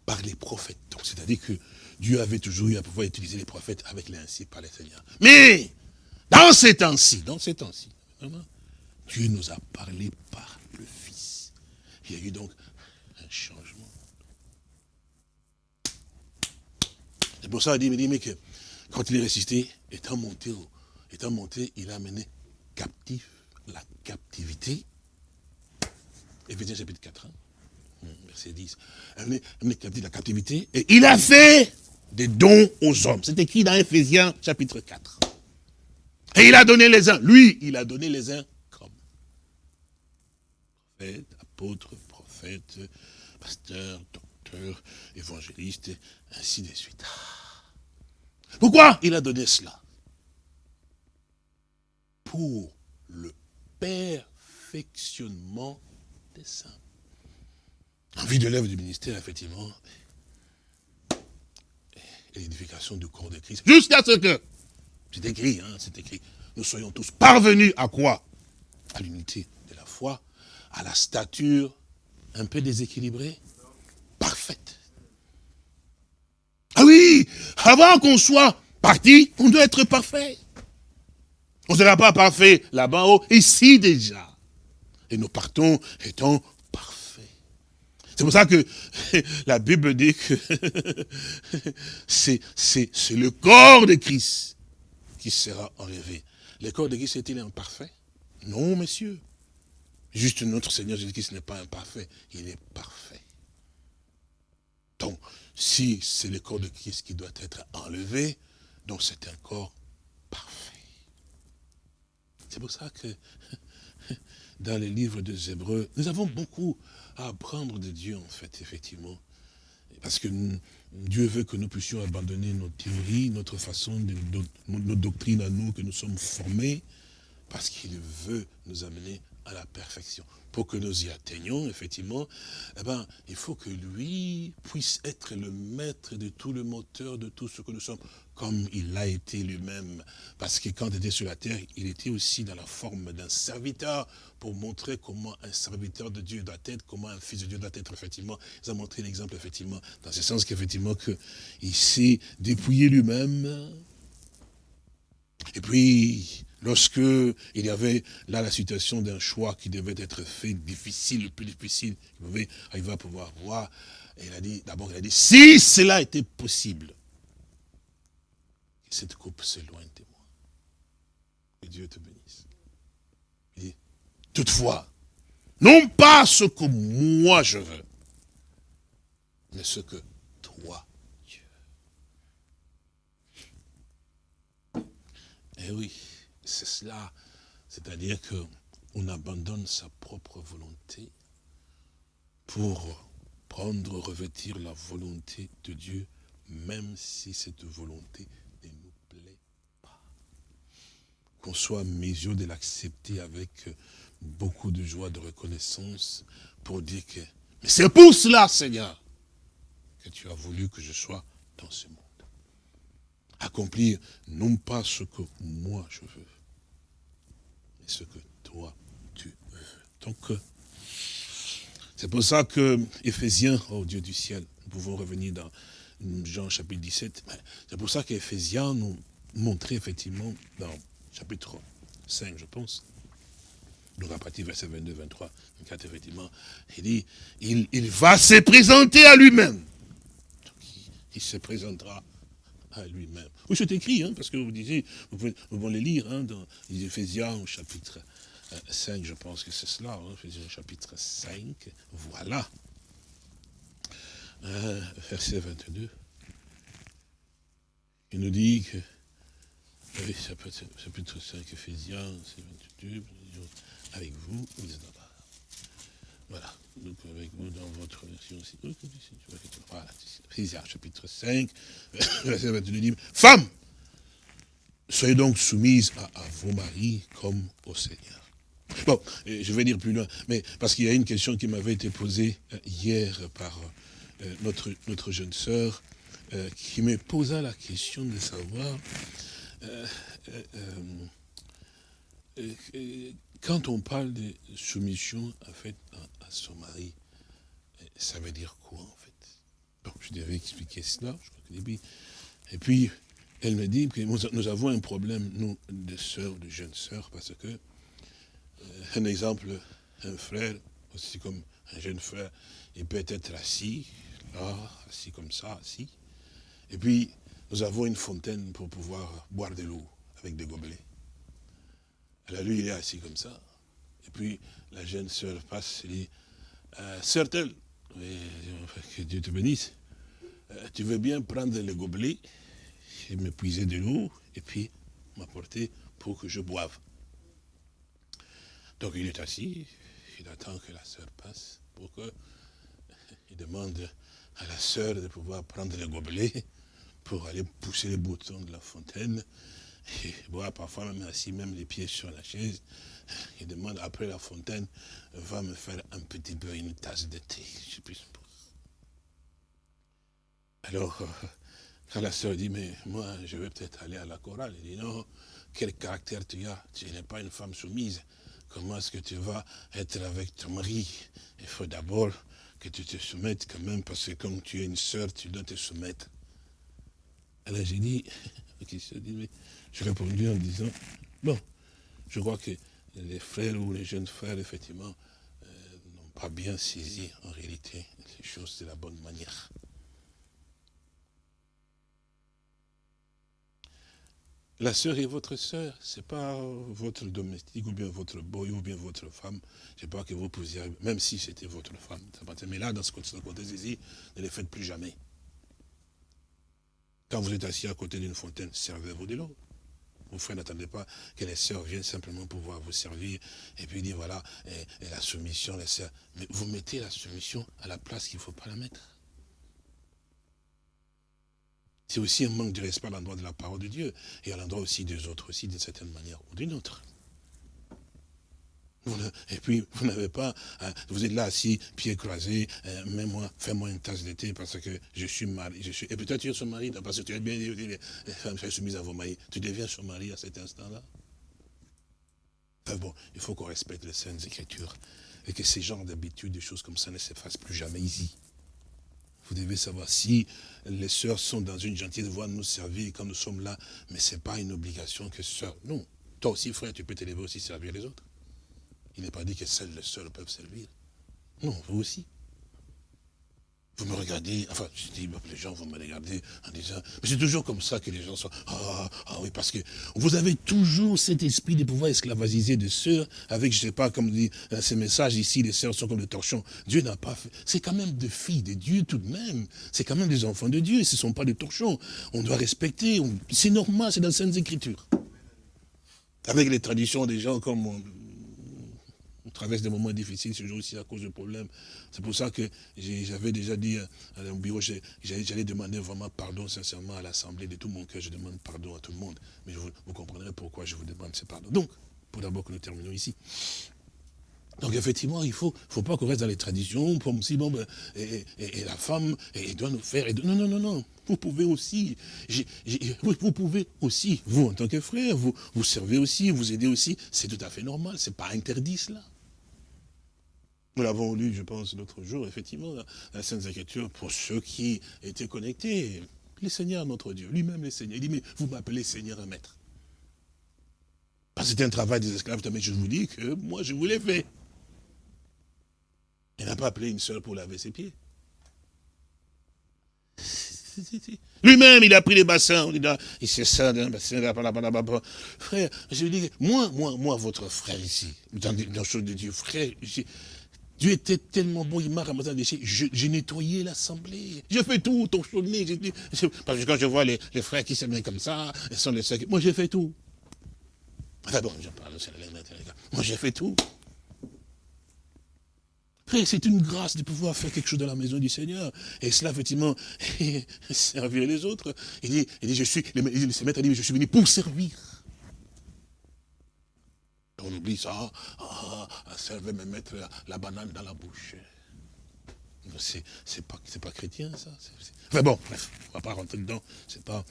par les prophètes. Donc, c'est-à-dire que Dieu avait toujours eu à pouvoir utiliser les prophètes avec l'ainsi par les seigneurs. Mais, dans ces temps-ci, dans ces temps-ci, Dieu nous a parlé par le Fils. Il y a eu donc un changement. C'est pour ça qu'il dit, mais que quand il est ressuscité, étant monté, étant monté, il a amené captif la captivité. Éphésiens chapitre 4. Hmm, verset 10. la captivité. Et il a fait des dons aux hommes. C'est écrit dans Ephésiens chapitre 4. Et il a donné les uns. Lui, il a donné les uns comme prophète, apôtre, prophète, pasteur, docteur, évangéliste, ainsi de suite. Pourquoi il a donné cela? Pour le perfectionnement des saints. En vue de l'œuvre du ministère, effectivement, l'édification du corps de Christ, jusqu'à ce que, c'est écrit, hein, c'est écrit, nous soyons tous parvenus à quoi? À l'unité de la foi, à la stature un peu déséquilibrée, parfaite. Ah oui, avant qu'on soit parti, on doit être parfait. On ne sera pas parfait là-bas, haut, ici déjà. Et nous partons étant c'est pour ça que la Bible dit que c'est le corps de Christ qui sera enlevé. Le corps de Christ est-il imparfait? Non, messieurs. Juste notre Seigneur Jésus-Christ n'est pas imparfait, il est parfait. Donc, si c'est le corps de Christ qui doit être enlevé, donc c'est un corps parfait. C'est pour ça que dans les livres des Hébreux, nous avons beaucoup à apprendre de Dieu, en fait, effectivement. Parce que Dieu veut que nous puissions abandonner nos théories, notre façon, de, nos doctrines à nous, que nous sommes formés, parce qu'il veut nous amener à la perfection. Pour que nous y atteignions, effectivement, eh ben, il faut que lui puisse être le maître de tout le moteur de tout ce que nous sommes, comme il l'a été lui-même. Parce que quand il était sur la terre, il était aussi dans la forme d'un serviteur, pour montrer comment un serviteur de Dieu doit être, comment un fils de Dieu doit être, effectivement. Il a montré l'exemple, effectivement, dans ce sens qu'effectivement, il s'est dépouillé lui-même. Et puis, Lorsque il y avait là la situation d'un choix qui devait être fait difficile, le plus difficile, il pouvait arriver à pouvoir voir. Il a dit, d'abord, il a dit, si cela était possible, que cette coupe s'éloigne de moi. Que Dieu te bénisse. Il toutefois, non pas ce que moi je veux, mais ce que toi tu veux. Eh oui c'est cela. C'est-à-dire qu'on abandonne sa propre volonté pour prendre, revêtir la volonté de Dieu, même si cette volonté ne nous plaît pas. Soit mesure de l'accepter avec beaucoup de joie, de reconnaissance, pour dire que, mais c'est pour cela, Seigneur, que tu as voulu que je sois dans ce monde. Accomplir non pas ce que moi je veux, ce que toi tu veux. Donc, euh, c'est pour ça que Éphésiens, oh Dieu du ciel, nous pouvons revenir dans Jean chapitre 17, c'est pour ça qu'Éphésiens nous montrait effectivement dans chapitre 5, je pense, donc à partir verset 22, 23, 24, effectivement, il dit, il, va se présenter à lui-même. il se présentera à lui-même. Oui, c'est écrit, hein, parce que vous disiez, vous pouvez, vous les lire hein, dans les Éphésiens au chapitre 5, euh, je pense que c'est cela, hein, Éphésiens chapitre 5, voilà. Euh, verset 22. Il nous dit que Oui, chapitre 5, Ephésiens, c'est 22, avec vous, Voilà, donc avec vous dans votre version aussi. Voilà, Ephésiens, chapitre 5, verset 22, dit, Femmes, soyez donc soumises à, vos maris comme au Seigneur. Bon, je vais dire plus loin, mais parce qu'il y a une question qui m'avait été posée euh, hier par euh, notre, notre jeune sœur, euh, qui me posa la question de savoir, quand on parle de soumission à, son mari, ça veut dire quoi en fait? Je devais expliquer cela, je crois que Et puis, elle me dit que nous avons un problème, nous, de sœurs, de jeunes sœurs, parce que, euh, un exemple, un frère, aussi comme un jeune frère, il peut être assis, là, assis comme ça, assis. Et puis, nous avons une fontaine pour pouvoir boire de l'eau avec des gobelets. Alors lui, il est assis comme ça. Et puis, la jeune sœur passe et dit, euh, sœur telle, que Dieu te bénisse, euh, tu veux bien prendre les gobelets et me puiser de l'eau, et puis m'apporter pour que je boive. Donc il est assis, il attend que la sœur passe, pour que il demande à la sœur de pouvoir prendre le gobelet pour aller pousser les boutons de la fontaine, et parfois même assis, même les pieds sur la chaise. Il demande après la fontaine, va me faire un petit peu une tasse de thé, je suppose. Alors, quand la sœur dit, mais moi, je vais peut-être aller à la chorale, il dit, non, quel caractère tu as? Tu n'es pas une femme soumise. Comment est-ce que tu vas être avec ton mari? Il faut d'abord que tu te soumettes quand même, parce que comme tu es une sœur, tu dois te soumettre. Alors j'ai dit, dit j'ai répondu en disant, bon, je crois que les frères ou les jeunes frères, effectivement, euh, n'ont pas bien saisi en réalité les choses de la bonne manière. La sœur est votre sœur, c'est pas votre domestique ou bien votre boy ou bien votre femme. Je sais pas que vous posiez, même si c'était votre femme. Mais là, dans ce contexte ici, ne le faites plus jamais. Quand vous êtes assis à côté d'une fontaine, servez-vous de l'eau. Vos frères n'attendez pas que les sœurs viennent simplement pouvoir vous servir et puis dire voilà, la soumission, les sœurs. Mais vous mettez la soumission à la place qu'il ne faut pas la mettre. C'est aussi un manque de respect à l'endroit de la parole de Dieu et à l'endroit aussi des autres aussi, d'une certaine manière ou d'une autre. Et puis, vous n'avez pas, hein, vous êtes là assis, pieds croisés, euh, mets-moi, fais-moi une tasse de thé parce que je suis marié. Et peut-être tu es son mari, parce que tu es bien les femmes sont soumises à vos maris. Tu deviens son mari à cet instant-là? bon, il faut qu'on respecte les saintes écritures et que ces genres d'habitudes, des choses comme ça ne s'effacent plus jamais ici. Vous devez savoir si les sœurs sont dans une gentille voie de nous servir quand nous sommes là, mais ce n'est pas une obligation que sœur. Non. Toi aussi, frère, tu peux t'élever aussi servir les autres. Il n'est pas dit que seuls les sœurs peuvent servir. Non, vous aussi. Vous me regardez, enfin, je dis, les gens vont me regarder en disant, mais c'est toujours comme ça que les gens sont, ah, ah oui, parce que vous avez toujours cet esprit de pouvoir esclavagiser des sœurs avec, je sais pas, comme dit euh, ces messages ici, les sœurs sont comme des torchons. Dieu n'a pas fait, c'est quand même des filles de Dieu tout de même. C'est quand même des enfants de Dieu, ce ne sont pas des torchons. On doit respecter, c'est normal, c'est dans les Saintes Écritures. Avec les traditions des gens comme on traverse des moments difficiles, ce jour aussi à cause de problèmes. C'est pour ça que j'avais déjà dit à mon bureau, j'allais demander vraiment pardon sincèrement à l'Assemblée de tout mon cœur. Je demande pardon à tout le monde. Mais vous, comprendrez pourquoi je vous demande ce pardon. Donc, pour d'abord que nous terminons ici. Donc effectivement, il ne faut, faut pas qu'on reste dans les traditions, comme si bon, ben, et, la femme et doit nous faire. non, non, non, non. Vous pouvez aussi, vous pouvez aussi, vous en tant que frère, vous, vous servez aussi, vous aidez aussi. C'est tout à fait normal, c'est pas interdit cela. Nous l'avons lu, je pense, l'autre jour, effectivement, la Sainte Écriture, pour ceux qui étaient connectés. Le Seigneur, notre Dieu, lui-même le Seigneur, il dit, mais vous m'appelez Seigneur et Maître. Parce que c'était un travail des esclaves, mais je vous dis que moi, je vous l'ai fait. Il n'a pas appelé une sœur pour laver ses pieds. Lui-même, il a pris les bassins, il s'est ça d'un bassin, Frère, je lui dis, moi, moi, moi, votre frère ici, dans les choses de Dieu, frère, Dieu était tellement bon, il m'a ramassé un déchet. J'ai nettoyé l'assemblée. Je fais tout, ton chaudné. Parce que quand je vois les, frères qui mettent comme ça, ils sont les seuls. Moi, j'ai fait tout. Enfin bon, je parle, moi, j'ai fait tout. C'est une grâce de pouvoir faire quelque chose dans la maison du Seigneur. Et cela, effectivement, servir les autres. Il dit, il dit je suis, le maître dit, je suis venu pour servir. On oublie ça, ah, ça va me mettre la, banane dans la bouche. C'est pas, pas chrétien, ça. Enfin bon, bref, on va pas rentrer dedans. pas.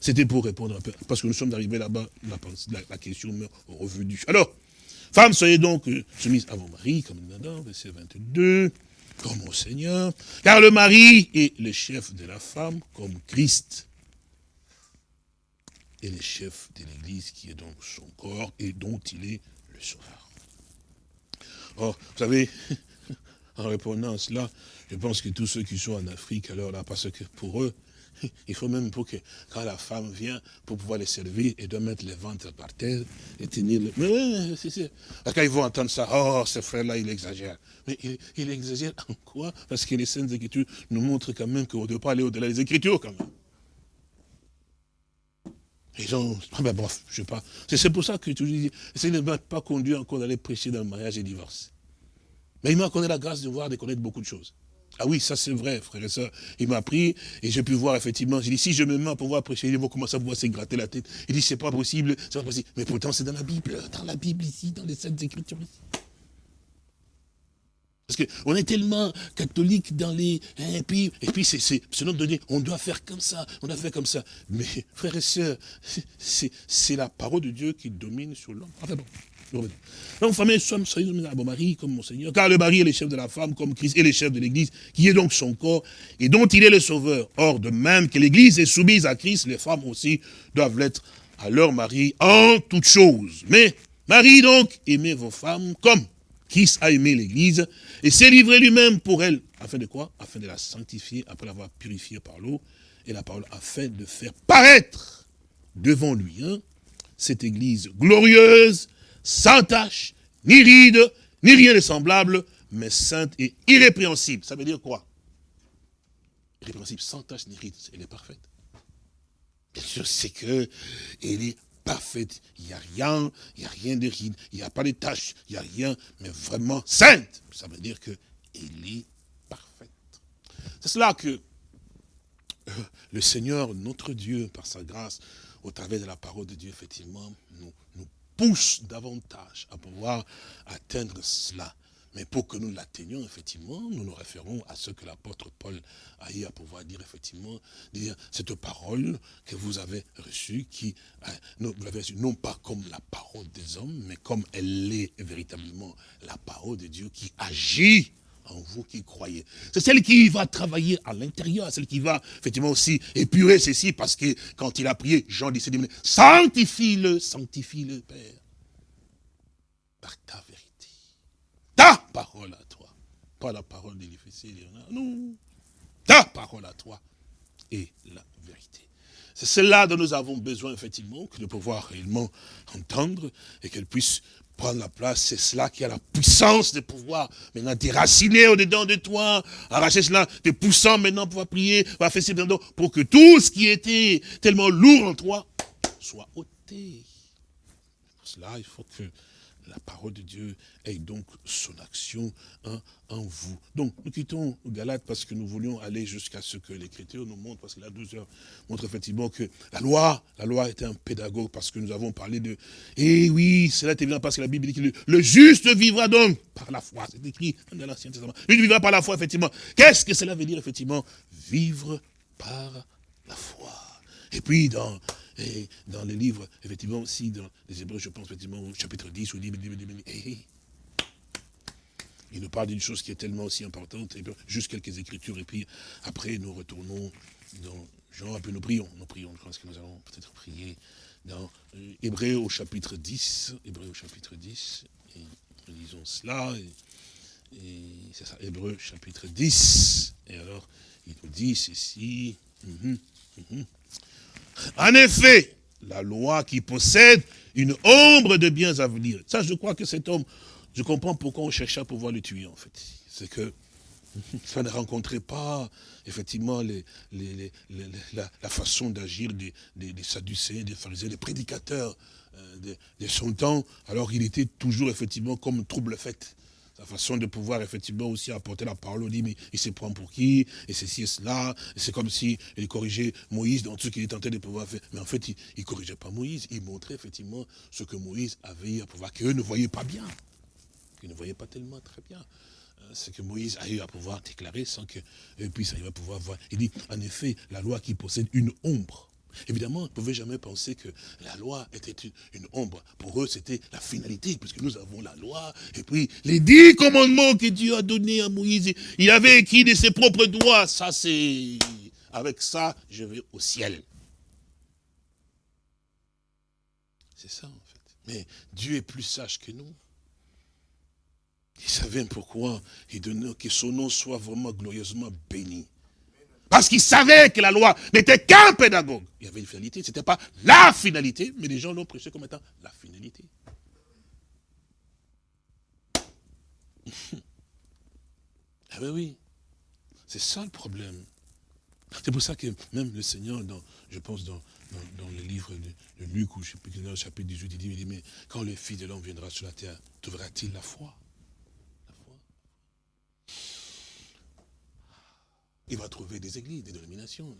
C'était pour répondre un peu. Parce que nous sommes arrivés là-bas, la, la, question me revenue. Alors, femmes, soyez donc euh, soumises à vos maris, comme nous l'avons verset 22, comme au Seigneur. Car le mari est le chef de la femme, comme Christ et le chef de l'Église qui est donc son corps et dont il est le sauveur. Or, vous savez, en répondant à cela, je pense que tous ceux qui sont en Afrique, alors là, parce que pour eux, il faut même pour que quand la femme vient, pour pouvoir les servir, elle doit mettre les ventres par terre et tenir le... Mais Quand ils vont entendre ça, oh, ce frère-là, il exagère. Mais il, il, exagère en quoi? Parce que les Saintes Écritures nous montrent quand même qu'on ne doit pas aller au-delà des Écritures quand même. Ils ont, ah ben bref, je sais pas. C'est pour ça que je dis, ça ne m'a pas conduit encore d'aller prêcher dans le mariage et le divorce. Mais il m'a accordé la grâce de voir, de connaître beaucoup de choses. Ah oui, ça c'est vrai, frère et soeur. Il m'a pris et j'ai pu voir effectivement. J'ai dit, si je me mets à pouvoir prêcher, ils vont commencer à pouvoir se gratter la tête. Il dit, c'est pas possible, c'est pas possible. Mais pourtant, c'est dans la Bible, dans la Bible ici, dans les Saintes Écritures ici. Parce qu'on est tellement catholique dans les... Hein, et puis, et puis c'est selon donné, on doit faire comme ça, on doit faire comme ça. Mais, frères et sœurs, c'est la parole de Dieu qui domine sur l'homme. Enfin bon. Donc, famille, sommes soyez à vos maris comme mon Seigneur, car le mari est le chef de la femme, comme Christ est le chef de l'Église, qui est donc son corps, et dont il est le sauveur. Or, de même que l'Église est soumise à Christ, les femmes aussi doivent l'être à leur mari en toutes choses. Mais, mari donc, aimez vos femmes comme Christ a aimé l'Église et s'est livré lui-même pour elle. Afin de quoi? Afin de la sanctifier, après l'avoir purifiée par l'eau et la parole, afin de faire paraître devant lui hein, cette Église glorieuse, sans tache, ni ride, ni rien de semblable, mais sainte et irrépréhensible. Ça veut dire quoi? Irrépréhensible, sans tache ni ride, elle est parfaite. Bien sûr, c'est que elle est parfaite. Il n'y a rien, il n'y a rien de ride, il n'y a pas de tâches, il n'y a rien, mais vraiment sainte. Ça veut dire qu'elle est parfaite. C'est cela que euh, le Seigneur, notre Dieu, par sa grâce, au travers de la parole de Dieu, effectivement, nous pousse davantage à pouvoir atteindre cela. Mais pour que nous l'atteignions, effectivement, nous nous référons à ce que l'apôtre Paul a eu à pouvoir dire, effectivement, dire cette parole que vous avez reçue, qui, hein, vous l'avez reçue non pas comme la parole des hommes, mais comme elle est véritablement la parole de Dieu qui agit en vous qui croyez. C'est celle qui va travailler à l'intérieur, celle qui va effectivement aussi épurer ceci, parce que quand il a prié, Jean dit, sanctifie-le, sanctifie-le, Père, par ta ta parole à toi. Pas la parole des non. Ta parole à toi et la vérité. C'est cela dont nous avons besoin, effectivement, de pouvoir réellement entendre et qu'elle puisse prendre la place. C'est cela qui a la puissance de pouvoir maintenant déraciner au-dedans de toi, arracher cela, te poussant maintenant pour pouvoir prier, pour que tout ce qui était tellement lourd en toi soit ôté. Pour cela, il faut que la parole de Dieu ait donc son action en vous. Donc, nous quittons Galate parce que nous voulions aller jusqu'à ce que l'Écriture nous montre, parce que la 12 heures montre effectivement que la loi, la loi était un pédagogue, parce que nous avons parlé de, eh oui, cela est évident parce que la Bible dit que le, juste vivra donc par la foi, c'est écrit dans l'Ancien Testament. Lui vivra par la foi, effectivement. Qu'est-ce que cela veut dire, effectivement? Vivre par la foi. Et puis, dans et dans les livres, effectivement, aussi, dans les Hébreux, je pense, effectivement, au chapitre 10, au livre, il nous parle d'une chose qui est tellement aussi importante, et juste quelques écritures, et puis après, nous retournons dans Jean, et puis nous prions, nous prions, je pense que nous allons peut-être prier dans euh, Hébreu au chapitre 10, Hébreu au chapitre 10, et lisons cela, et, c'est ça, Hébreu chapitre 10, et alors, il nous dit ceci, mhm, mhm. En effet, la loi qui possède une ombre de biens à venir. Ça, je crois que cet homme, je comprends pourquoi on cherchait à pouvoir le tuer, en fait. C'est que ça ne rencontrait pas, effectivement, la, façon d'agir des, des, Sadducéens, des pharisiens, des prédicateurs euh, de, son temps, alors il était toujours, effectivement, comme trouble fait sa façon de pouvoir effectivement aussi apporter la parole, on dit, mais il se prend pour qui? Et ceci et cela. C'est comme si il corrigeait Moïse dans tout ce qu'il est tenté de pouvoir faire. Mais en fait, il ne corrigeait pas Moïse. Il montrait effectivement ce que Moïse avait à pouvoir, qu'eux ne voyaient pas bien. Qu'ils ne voyaient pas tellement très bien. Euh, ce que Moïse a eu à pouvoir déclarer sans qu'eux puissent arriver à pouvoir voir. Il dit, en effet, la loi qui possède une ombre Évidemment, ne pouvez jamais penser que la loi était une, ombre. Pour eux, c'était la finalité, puisque nous avons la loi. Et puis, les dix commandements que Dieu a donnés à Moïse, il avait écrit de ses propres doigts. Ça, c'est... Avec ça, je vais au ciel. C'est ça, en fait. Mais Dieu est plus sage que nous. Il savait pourquoi il donnait que son nom soit vraiment glorieusement béni. Parce qu'il savait que la loi n'était qu'un pédagogue. Il y avait une finalité, ce n'était pas la finalité, mais les gens l'ont prêché comme étant la finalité. ah ben oui, c'est ça le problème. C'est pour ça que même le Seigneur, je pense dans, dans, le livre de, Luc, ou je sais plus, dans le chapitre 18, il dit, il dit, mais quand le Fils de l'homme viendra sur la terre, trouvera-t-il la foi? Il va trouver des églises, des dénominations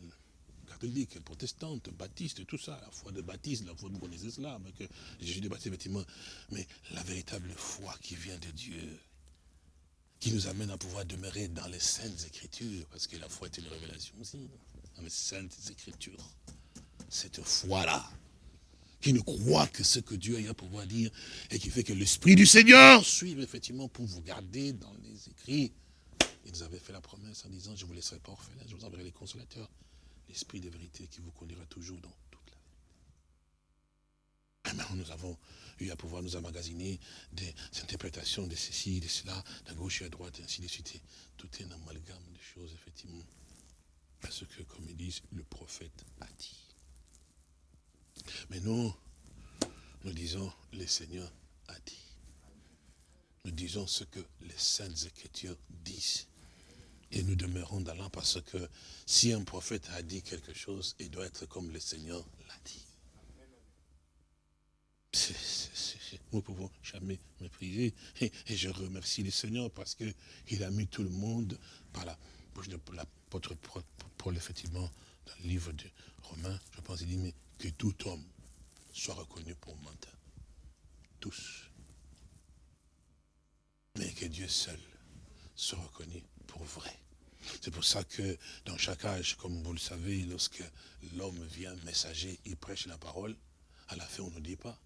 catholiques, protestantes, baptistes, tout ça, la foi de baptiste, la foi de bon islam, que Jésus de baptiste, effectivement, mais la véritable foi qui vient de Dieu, qui nous amène à pouvoir demeurer dans les saintes écritures, parce que la foi est une révélation aussi, dans les saintes écritures. Cette foi-là, qui ne croit que ce que Dieu a à pouvoir dire, et qui fait que l'Esprit du Seigneur suive effectivement pour vous garder dans les écrits, il nous avait fait la promesse en disant, je ne vous laisserai pas orphelin, je vous enverrai les consolateurs, l'esprit de vérité qui vous conduira toujours dans toute la vérité. nous avons eu à pouvoir nous emmagasiner des interprétations de ceci, de cela, de gauche et à droite, ainsi de suite. Tout est un amalgame de choses, effectivement. Parce que, comme ils disent, le prophète a dit. Mais nous, nous disons, le Seigneur a dit. Nous disons ce que les saintes écritures disent. Et nous demeurons dans l'an parce que si un prophète a dit quelque chose, il doit être comme le Seigneur l'a dit. nous ne pouvons jamais mépriser. Et, je remercie le Seigneur parce qu'il a mis tout le monde par la bouche de l'apôtre Paul, effectivement, dans le livre de Romains, je pense, il dit, mais que tout homme soit reconnu pour menteur. Tous. Mais que Dieu seul soit reconnu vrai. C'est pour ça que dans chaque âge, comme vous le savez, lorsque l'homme vient messager, il prêche la parole, à la fin on ne dit pas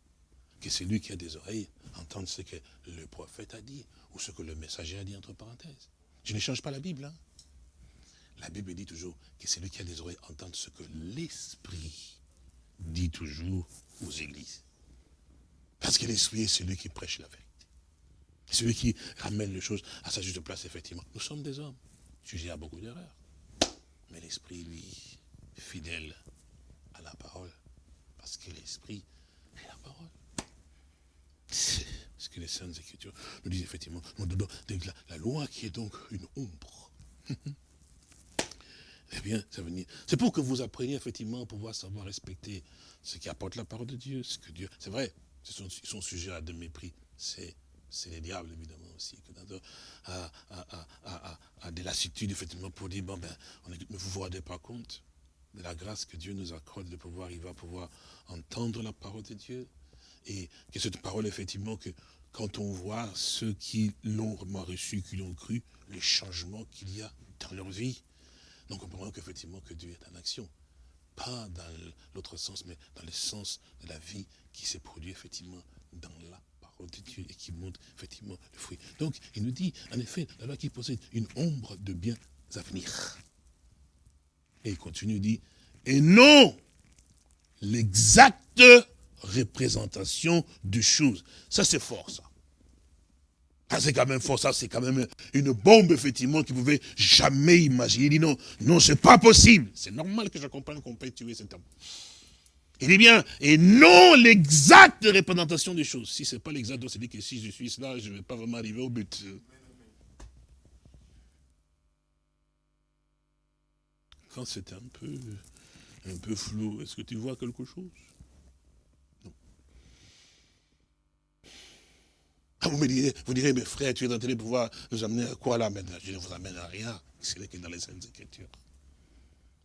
que c'est lui qui a des oreilles entendre ce que le prophète a dit, ou ce que le messager a dit entre parenthèses. Je ne change pas la Bible. Hein. La Bible dit toujours que c'est lui qui a des oreilles entendre ce que l'Esprit dit toujours aux églises. Parce que l'Esprit est celui qui prêche la vérité. Celui qui ramène les choses à sa juste place, effectivement. Nous sommes des hommes, sujets à beaucoup d'erreurs. Mais l'Esprit, lui, fidèle à la parole. Parce que l'Esprit est la parole. C'est ce que les Saintes Écritures nous disent, effectivement. La, loi qui est donc une ombre. eh bien, ça venir. C'est pour que vous appreniez effectivement à pouvoir savoir respecter ce qui apporte la parole de Dieu, ce que Dieu. C'est vrai, ils sont sujets à de mépris. C'est c'est les diables évidemment aussi, à, des lassitudes effectivement pour dire, bon ben, on ne vous vous rendez pas compte de la grâce que Dieu nous accorde de pouvoir, il va pouvoir entendre la parole de Dieu, et que cette parole effectivement, que quand on voit ceux qui l'ont vraiment reçu, qui l'ont cru, les changements qu'il y a dans leur vie, on comprend qu'effectivement que Dieu est en action. Pas dans l'autre sens, mais dans le sens de la vie qui s'est produit effectivement dans la et qui montre effectivement le fruit. Donc, il nous dit, en effet, la loi qui possède une ombre de biens à venir. Et il continue, il dit, et non l'exacte représentation de choses. Ça, c'est fort, ça. Ça, c'est quand même fort, ça, c'est quand même une bombe, effectivement, qui pouvait jamais imaginer. Il dit non, non, c'est pas possible. C'est normal que je comprenne qu'on peut tuer cet homme. Il dit bien, et non l'exacte représentation des choses. Si ce n'est pas l'exact, c'est dit que si je suis là, je ne vais pas vraiment arriver au but. Quand c'est un peu, un peu flou, est-ce que tu vois quelque chose? Non. Ah, vous me direz, vous direz, mes frères, tu es en train de pouvoir nous amener à quoi là Je ne vous amène à rien, c'est que dans les Saintes Écritures.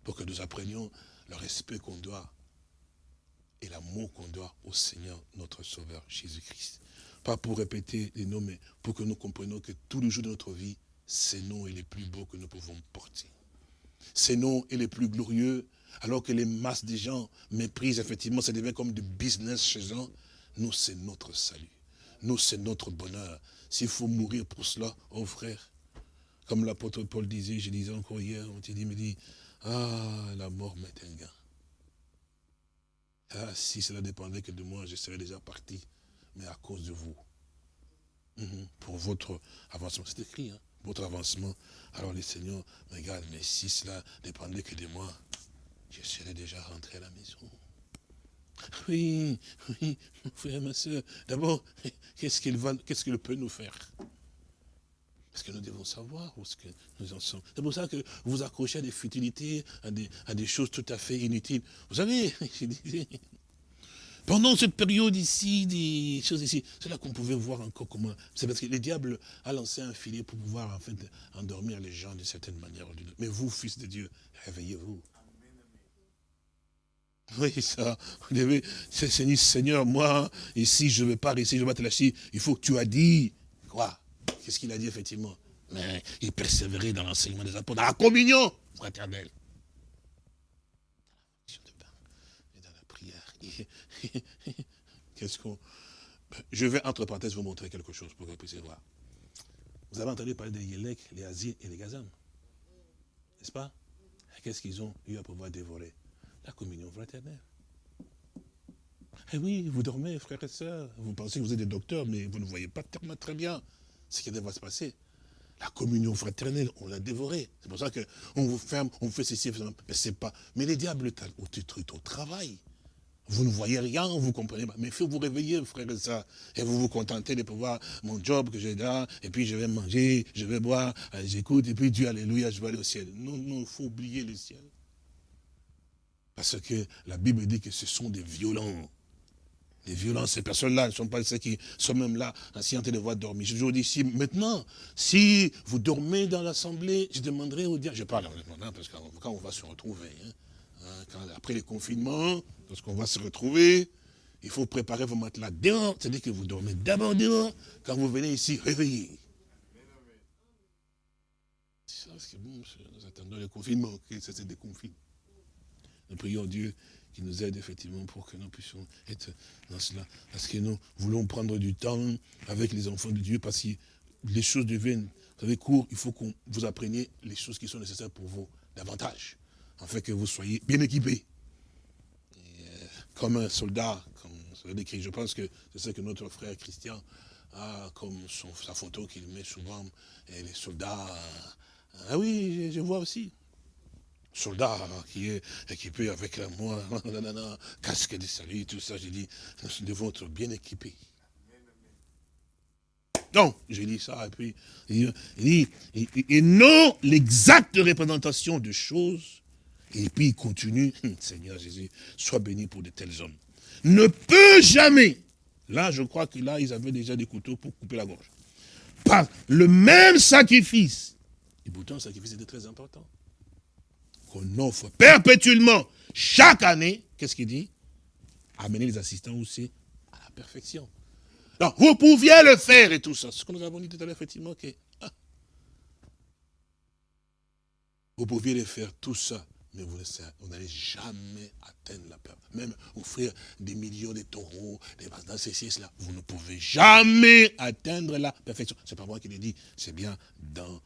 Pour que nous apprenions le respect qu'on doit et l'amour qu'on doit au Seigneur, notre Sauveur, Jésus-Christ. Pas pour répéter les noms, mais pour que nous comprenions que tous les jours de notre vie, ces noms est les plus beaux que nous pouvons porter. Ces noms est les plus glorieux, alors que les masses des gens méprisent, effectivement, ça devient comme du business chez eux. Nous, c'est notre salut. Nous, c'est notre bonheur. S'il faut mourir pour cela, oh frère, comme l'apôtre Paul disait, je disais encore hier, on dit, me dit, ah, la mort m'est un. Ah, si cela dépendait que de moi, je serais déjà parti. Mais à cause de vous. Mhm. Pour votre avancement. C'est écrit, hein, votre avancement. Alors les seigneurs me regardent, mais si cela dépendait que de moi, je serais déjà rentré à la maison. Oui, oui, mon frère, ma soeur. D'abord, qu'est-ce qu'il peut nous faire? Parce que nous devons savoir où ce que nous en sommes? C'est pour ça que vous accrochez à des futilités, à des, à des choses tout à fait inutiles. Vous savez, pendant cette période ici, des choses ici, c'est là qu'on pouvait voir encore comment... C'est parce que le diable a lancé un filet pour pouvoir en fait endormir les gens d'une certaine manière. Mais vous, fils de Dieu, réveillez-vous. Oui, ça, vous devez, Seigneur, moi, ici, je ne vais pas rester, je vais te lâcher. Il faut que tu as dit, quoi? Qu'est-ce qu'il a dit effectivement Mais il persévérait dans l'enseignement des apôtres, dans la communion fraternelle. Et dans la prière. Qu'est-ce qu'on... Je vais, entre parenthèses, vous montrer quelque chose pour que vous puissiez voir. Vous avez entendu parler des Yélek, les Asiens et les Gazam. N'est-ce pas? Qu'est-ce qu'ils ont eu à pouvoir dévorer? La communion fraternelle. Eh oui, vous dormez, frères et sœurs. Vous pensez que vous êtes des docteurs, mais vous ne voyez pas tellement très bien ce qui va se passer. La communion fraternelle, on l'a dévorée. C'est pour ça qu'on vous ferme, on fait ceci, mais c'est pas. Mais les diables au travail. Vous ne voyez rien, vous ne comprenez pas. Mais il faut vous réveiller, frère et ça. Et vous vous contentez de pouvoir, mon job que j'ai là, et puis je vais manger, je vais boire, euh, j'écoute, et puis Dieu, alléluia, je vais aller au ciel. Non, non, il faut oublier le ciel. Parce que la Bible dit que ce sont des violents les violences, ces personnes-là ne sont pas celles qui sont même là, assis en train de voir dormir. Je vous dis, si maintenant, si vous dormez dans l'assemblée, je demanderai au diable, je parle maintenant, parce que quand on va se retrouver, hein, hein, après les confinements, lorsqu'on va se retrouver, il faut préparer vos matelas dehors, c'est-à-dire que vous dormez d'abord dehors, quand vous venez ici, réveillez. nous attendons le confinement, que ça se déconfine. Nous prions Dieu qui nous aide effectivement pour que nous puissions être dans cela. Parce que nous voulons prendre du temps avec les enfants de Dieu, parce que les choses deviennent, vous savez, court, il faut que vous appreniez les choses qui sont nécessaires pour vous davantage, afin que vous soyez bien équipés. Euh, comme un soldat, comme ça décrit, je pense que c'est ça que notre frère Christian a comme son, sa photo qu'il met souvent, et les soldats, euh, ah oui, je vois aussi soldat qui est équipé avec la moi, casque de salut, tout ça, j'ai dit, nous devons être bien équipés. Non, j'ai dit ça, et puis, il dit, et, non l'exacte représentation de choses, et puis il continue, Seigneur Jésus, sois béni pour de tels hommes, ne peut jamais, là je crois que là ils avaient déjà des couteaux pour couper la gorge, par le même sacrifice, et pourtant le sacrifice était très important qu'on offre perpétuellement, chaque année, qu'est-ce qu'il dit? Amener les assistants aussi à la perfection. Donc, vous pouviez le faire et tout ça. Ce que nous avons dit tout à l'heure, effectivement, que ah, vous pouviez le faire tout ça, mais vous n'allez jamais atteindre la peur. Même offrir des millions de taureaux, des dans ceci, cela, vous ne pouvez jamais atteindre la perfection. C'est pas moi qui l'ai dit, c'est bien dans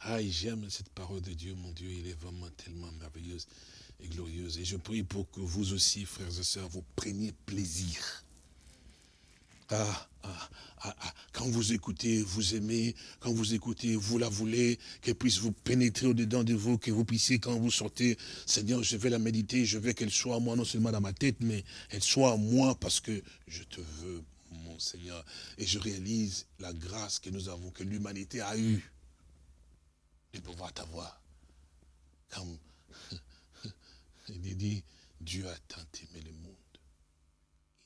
Ah, j'aime cette parole de Dieu, mon Dieu, il est vraiment tellement merveilleuse et glorieuse. Et je prie pour que vous aussi, frères et sœurs, vous preniez plaisir. Quand vous écoutez, vous aimez, quand vous écoutez, vous la voulez, qu'elle puisse vous pénétrer au-dedans de vous, que vous puissiez, quand vous sortez, Seigneur, je vais la méditer, je veux qu'elle soit à moi, non seulement dans ma tête, mais elle soit à moi parce que je te veux, Seigneur. Et je réalise la grâce que nous avons, que l'humanité a eue de pouvoir t'avoir. Comme il dit, Dieu a tant aimé le monde.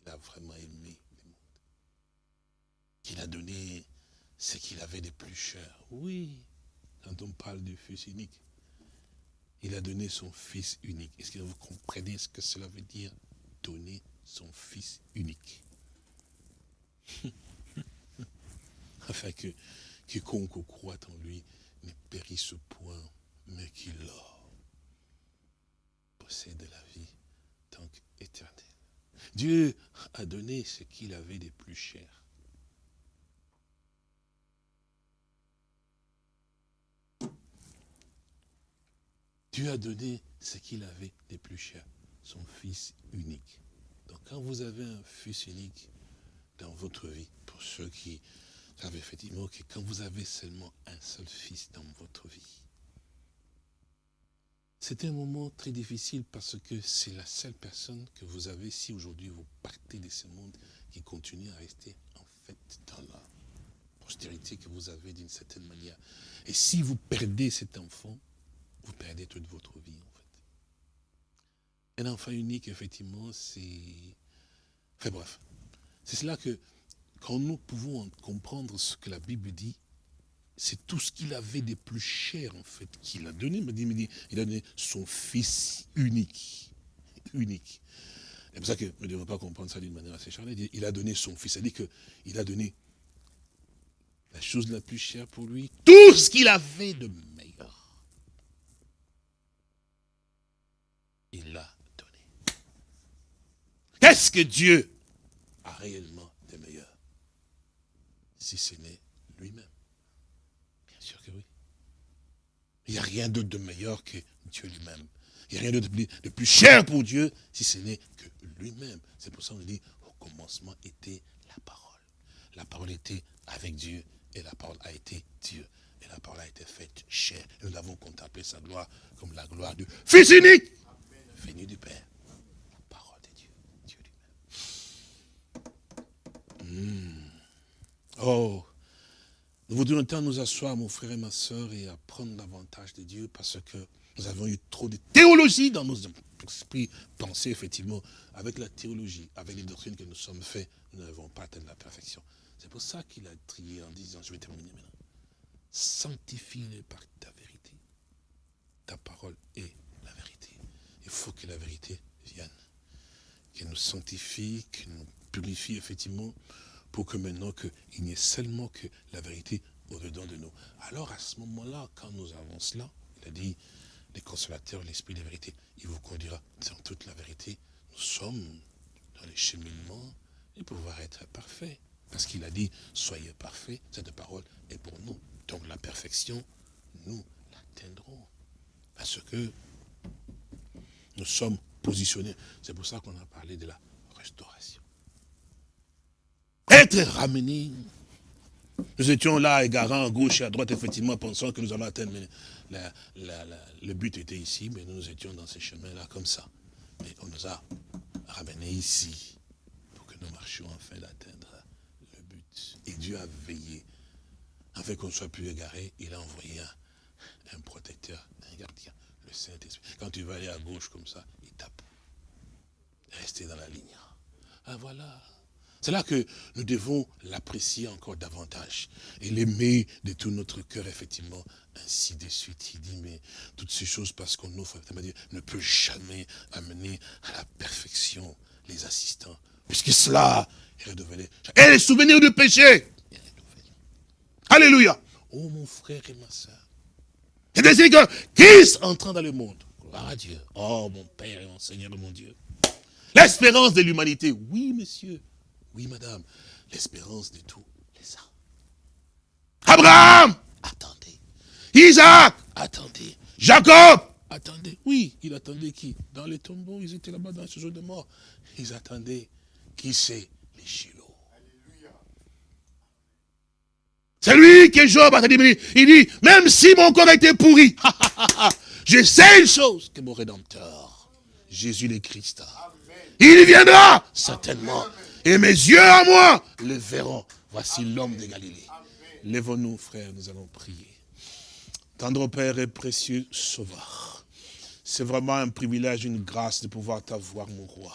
Il a vraiment aimé le monde. Qu'il a donné ce qu'il avait de plus cher. Oui, quand on parle du Fils unique, il a donné son Fils unique. Est-ce que vous comprenez ce que cela veut dire Donner son Fils unique? Afin que quiconque croit en lui ne périsse point, mais qu'il possède la vie tant qu'éternelle. Dieu a donné ce qu'il avait de plus cher. Dieu a donné ce qu'il avait de plus cher, son Fils unique. Donc quand vous avez un Fils unique dans votre vie, pour ceux qui savent effectivement que quand vous avez seulement un seul Fils dans votre vie, c'est un moment très difficile parce que c'est la seule personne que vous avez, si aujourd'hui vous partez de ce monde, qui continue à rester en fait dans la postérité que vous avez d'une certaine manière. Et si vous perdez cet enfant, vous perdez toute votre vie en fait. Un enfant unique, effectivement, c'est... Enfin bref, c'est cela que, quand nous pouvons comprendre ce que la Bible dit, c'est tout ce qu'il avait de plus cher, en fait, qu'il a donné. Il a donné son fils unique. Unique. C'est pour ça que nous ne devons pas comprendre ça d'une manière assez charnelle. Il a donné son fils. C'est-à-dire qu'il a donné la chose la plus chère pour lui, tout ce qu'il avait de meilleur. Il l'a donné. Qu'est-ce que Dieu a réellement de meilleur Si ce n'est lui-même. Il n'y a rien d'autre de meilleur que Dieu lui-même. Il n'y a rien d'autre de plus cher pour Dieu si ce n'est que lui-même. C'est pour ça qu'on dit, au commencement était la parole. La parole était avec Dieu et la parole a été Dieu. Et la parole a été faite chère. Nous avons contemplé sa gloire comme la gloire du Fils unique, venu du Père. La parole de Dieu, Dieu lui-même. Hmm. Oh, nous voudrions temps nous asseoir, mon frère et ma soeur, et apprendre davantage de Dieu, parce que nous avons eu trop de théologie dans nos esprits, penser effectivement, avec la théologie, avec les doctrines que nous sommes faits, nous n'avons pas atteint la perfection. C'est pour ça qu'il a trié en disant, je vais terminer maintenant, sanctifie-les par ta vérité. Ta parole est la vérité. Il faut que la vérité vienne, qu'elle nous sanctifie, qu'elle nous purifie effectivement, pour que maintenant qu'il n'y ait seulement que la vérité au-dedans de nous. Alors à ce moment-là, quand nous avons cela, il a dit, les consolateurs, l'esprit de vérité, il vous conduira dans toute la vérité. Nous sommes dans les cheminements et pouvoir être parfaits. Parce qu'il a dit, soyez parfaits, cette parole est pour nous. Donc la perfection, nous l'atteindrons. Parce que nous sommes positionnés. C'est pour ça qu'on a parlé de la restauration être ramené. Nous étions là, égarants à gauche et à droite, effectivement, pensant que nous allons atteindre. le but était ici, mais nous, étions dans ces chemins-là comme ça. Mais on nous a ramenés ici pour que nous marchions enfin d'atteindre le but. Et Dieu a veillé. Afin qu'on soit plus égaré, il a envoyé un, un protecteur, un gardien, le Saint-Esprit. Quand tu vas aller à gauche comme ça, il tape. Restez dans la ligne. Ah voilà, c'est là que nous devons l'apprécier encore davantage et l'aimer de tout notre cœur, effectivement, ainsi de suite. Il dit, mais toutes ces choses, parce qu'on offre, ne peut jamais amener à la perfection les assistants, puisque cela est redevenu. Et les souvenirs du péché. Alléluia. Oh mon frère et ma soeur. C'est-à-dire que Christ entrant dans le monde, gloire à Dieu, oh mon Père et mon Seigneur mon Dieu, l'espérance de l'humanité, oui monsieur, oui, madame, l'espérance de tous les saints. Abraham, attendez. Isaac, attendez. Jacob, attendez. Oui, il attendait qui? Dans les tombeaux, ils étaient là-bas dans ce jour de mort. Ils attendaient. Qui c'est Les Shiloh. C'est lui que Job a dit, il dit, même si mon corps était pourri, je sais une chose, que mon Rédempteur, Jésus le Christ, il viendra, certainement. Et mes yeux à moi le verront. Voici l'homme de Galilée. Lèvons-nous, frères, nous allons prier. Tendre Père et précieux Sauveur, c'est vraiment un privilège, une grâce de pouvoir t'avoir, mon roi.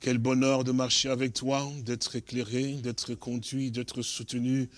Quel bonheur de marcher avec toi, d'être éclairé, d'être conduit, d'être soutenu,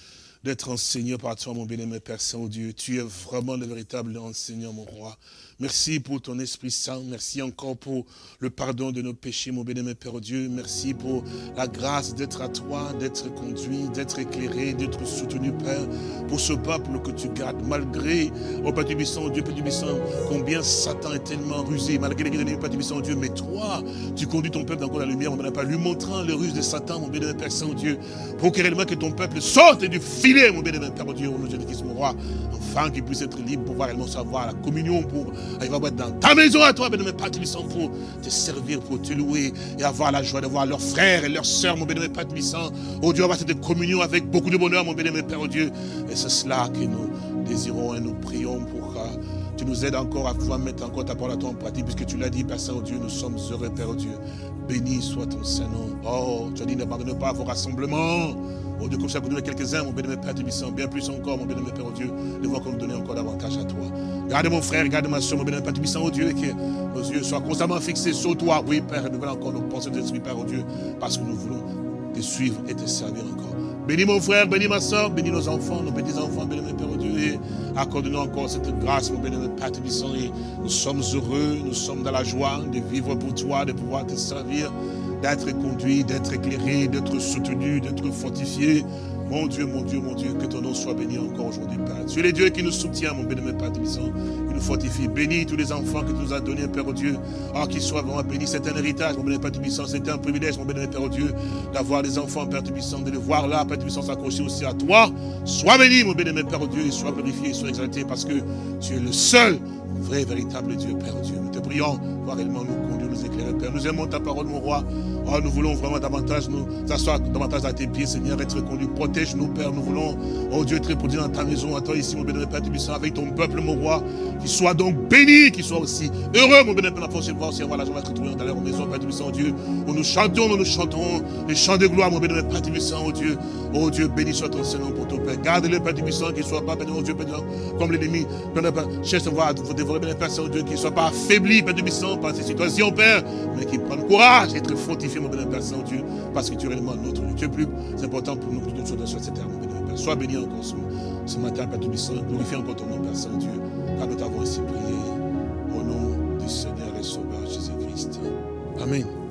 d'être enseigné par toi, mon bien-aimé Père Saint-Dieu. Tu es vraiment le véritable enseignant, mon roi. Merci pour ton Esprit Saint. Merci encore pour le pardon de nos péchés, mon bénémoine Père Dieu. Merci pour la grâce d'être à toi, d'être conduit, d'être éclairé, d'être soutenu, Père, pour ce peuple que tu gardes, malgré, oh Père Saint, Dieu, Père Saint, combien Satan est tellement rusé, malgré les Père du Saint, Dieu, mais toi, tu conduis ton peuple dans la lumière, mon bénémoine lui montrant les ruses de Satan, mon bénémoine Père Saint-Dieu, pour que réellement que ton peuple sorte du filet, mon bénémoine Père Dieu, au nom de Jésus-Christ, mon roi, afin qu'il puisse être libre pour pouvoir réellement savoir la communion, pour il va être dans ta maison à toi, bénémoine Père Tibissant, pour te servir, pour te louer et avoir la joie de voir leurs frères et leurs sœurs, mon bénémoine Père Tibissant. Oh Dieu, avoir cette communion avec beaucoup de bonheur, mon bénémoine Père, oh Dieu. Et c'est cela que nous désirons et nous prions pour que tu nous aides encore à pouvoir mettre encore ta parole à toi en pratique, puisque tu l'as dit, Père Saint-Dieu, nous sommes heureux, Père Dieu. Béni soit ton Saint-Nom. Oh, tu as dit, n'abandonne pas vos rassemblements. Oh Dieu, comme ça, vous donnez quelques-uns, mon bénémoine Père Tibissant, bien plus encore, mon bénémoine Père, oh Dieu, de voir qu'on nous donne encore davantage à toi. Garde mon frère, garde ma soeur, mon bénémoine Père Tibissant, oh Dieu, et que nos yeux soient constamment fixés sur toi. Oui, Père, nous voulons encore nos pensées d'esprit, Père, oh Dieu, parce que nous voulons te suivre et te servir encore. Bénis mon frère, bénis ma soeur, bénis nos enfants, nos petits-enfants, bénis Père, oh Dieu, et accorde-nous encore cette grâce, mon bénémoine Père Tibissant, et nous sommes heureux, nous sommes dans la joie de vivre pour toi, de pouvoir te servir, d'être conduit, d'être éclairé, d'être soutenu, d'être fortifié, mon Dieu, mon Dieu, mon Dieu, que ton nom soit béni encore aujourd'hui, Père. Tu es le Dieu qui nous soutient, mon béni, Père qui nous fortifie. Bénis tous les enfants que tu nous as donnés, Père Dieu. Ah, qu'ils soient vraiment bénis. C'est un héritage, mon béni, Père C'est un privilège, mon béni, Père Dieu, d'avoir des enfants, Père Tubissant, de les voir là, Père Tubissant, s'accrocher aussi à toi. Sois béni, mon béni, Père Dieu, et sois glorifié, sois exalté, parce que tu es le seul vrai, véritable Dieu, Père Dieu. Nous te prions, réellement nous conduire, nous éclairer, Père. Nous aimons ta parole, mon roi. Oh, nous voulons vraiment davantage nous asseoir davantage à tes pieds, Seigneur, être conduit. Protège-nous, Père. Nous voulons, oh Dieu, être produit dans ta maison, à toi ici, mon bénémoine Père Tubissant, avec ton peuple, mon roi. Qui soit donc béni, qui soit aussi heureux, mon bénémoine Père, force voir aussi la joie d'être dans leur maison, Père oh Dieu. Où nous chantons, nous chantons les chants de gloire, mon bénémoine Père Tubissant, oh Dieu. Oh Dieu, béni soit ton Seigneur pour ton Père. Garde-le, Père Tubissant, qu'il ne soit pas, oh Dieu, Père, comme l'ennemi. Cherche à voir, dévorer, Père Saint-Dieu, qu'il ne soit pas affaibli, Père Tubissant, par ces situations, Père, mais qu'il prenne courage, être fortifié, mon bénémoine Père Saint-Dieu parce que tu es réellement notre Dieu. Tu es plus important pour nous que toutes choses sur cette terre, mon Père. Sois béni encore ce, matin, Père Tubissant. Glorifie encore ton nom, Père Saint-Dieu, car nous t'avons ainsi prié au nom du Seigneur et Sauveur Jésus-Christ. Amen.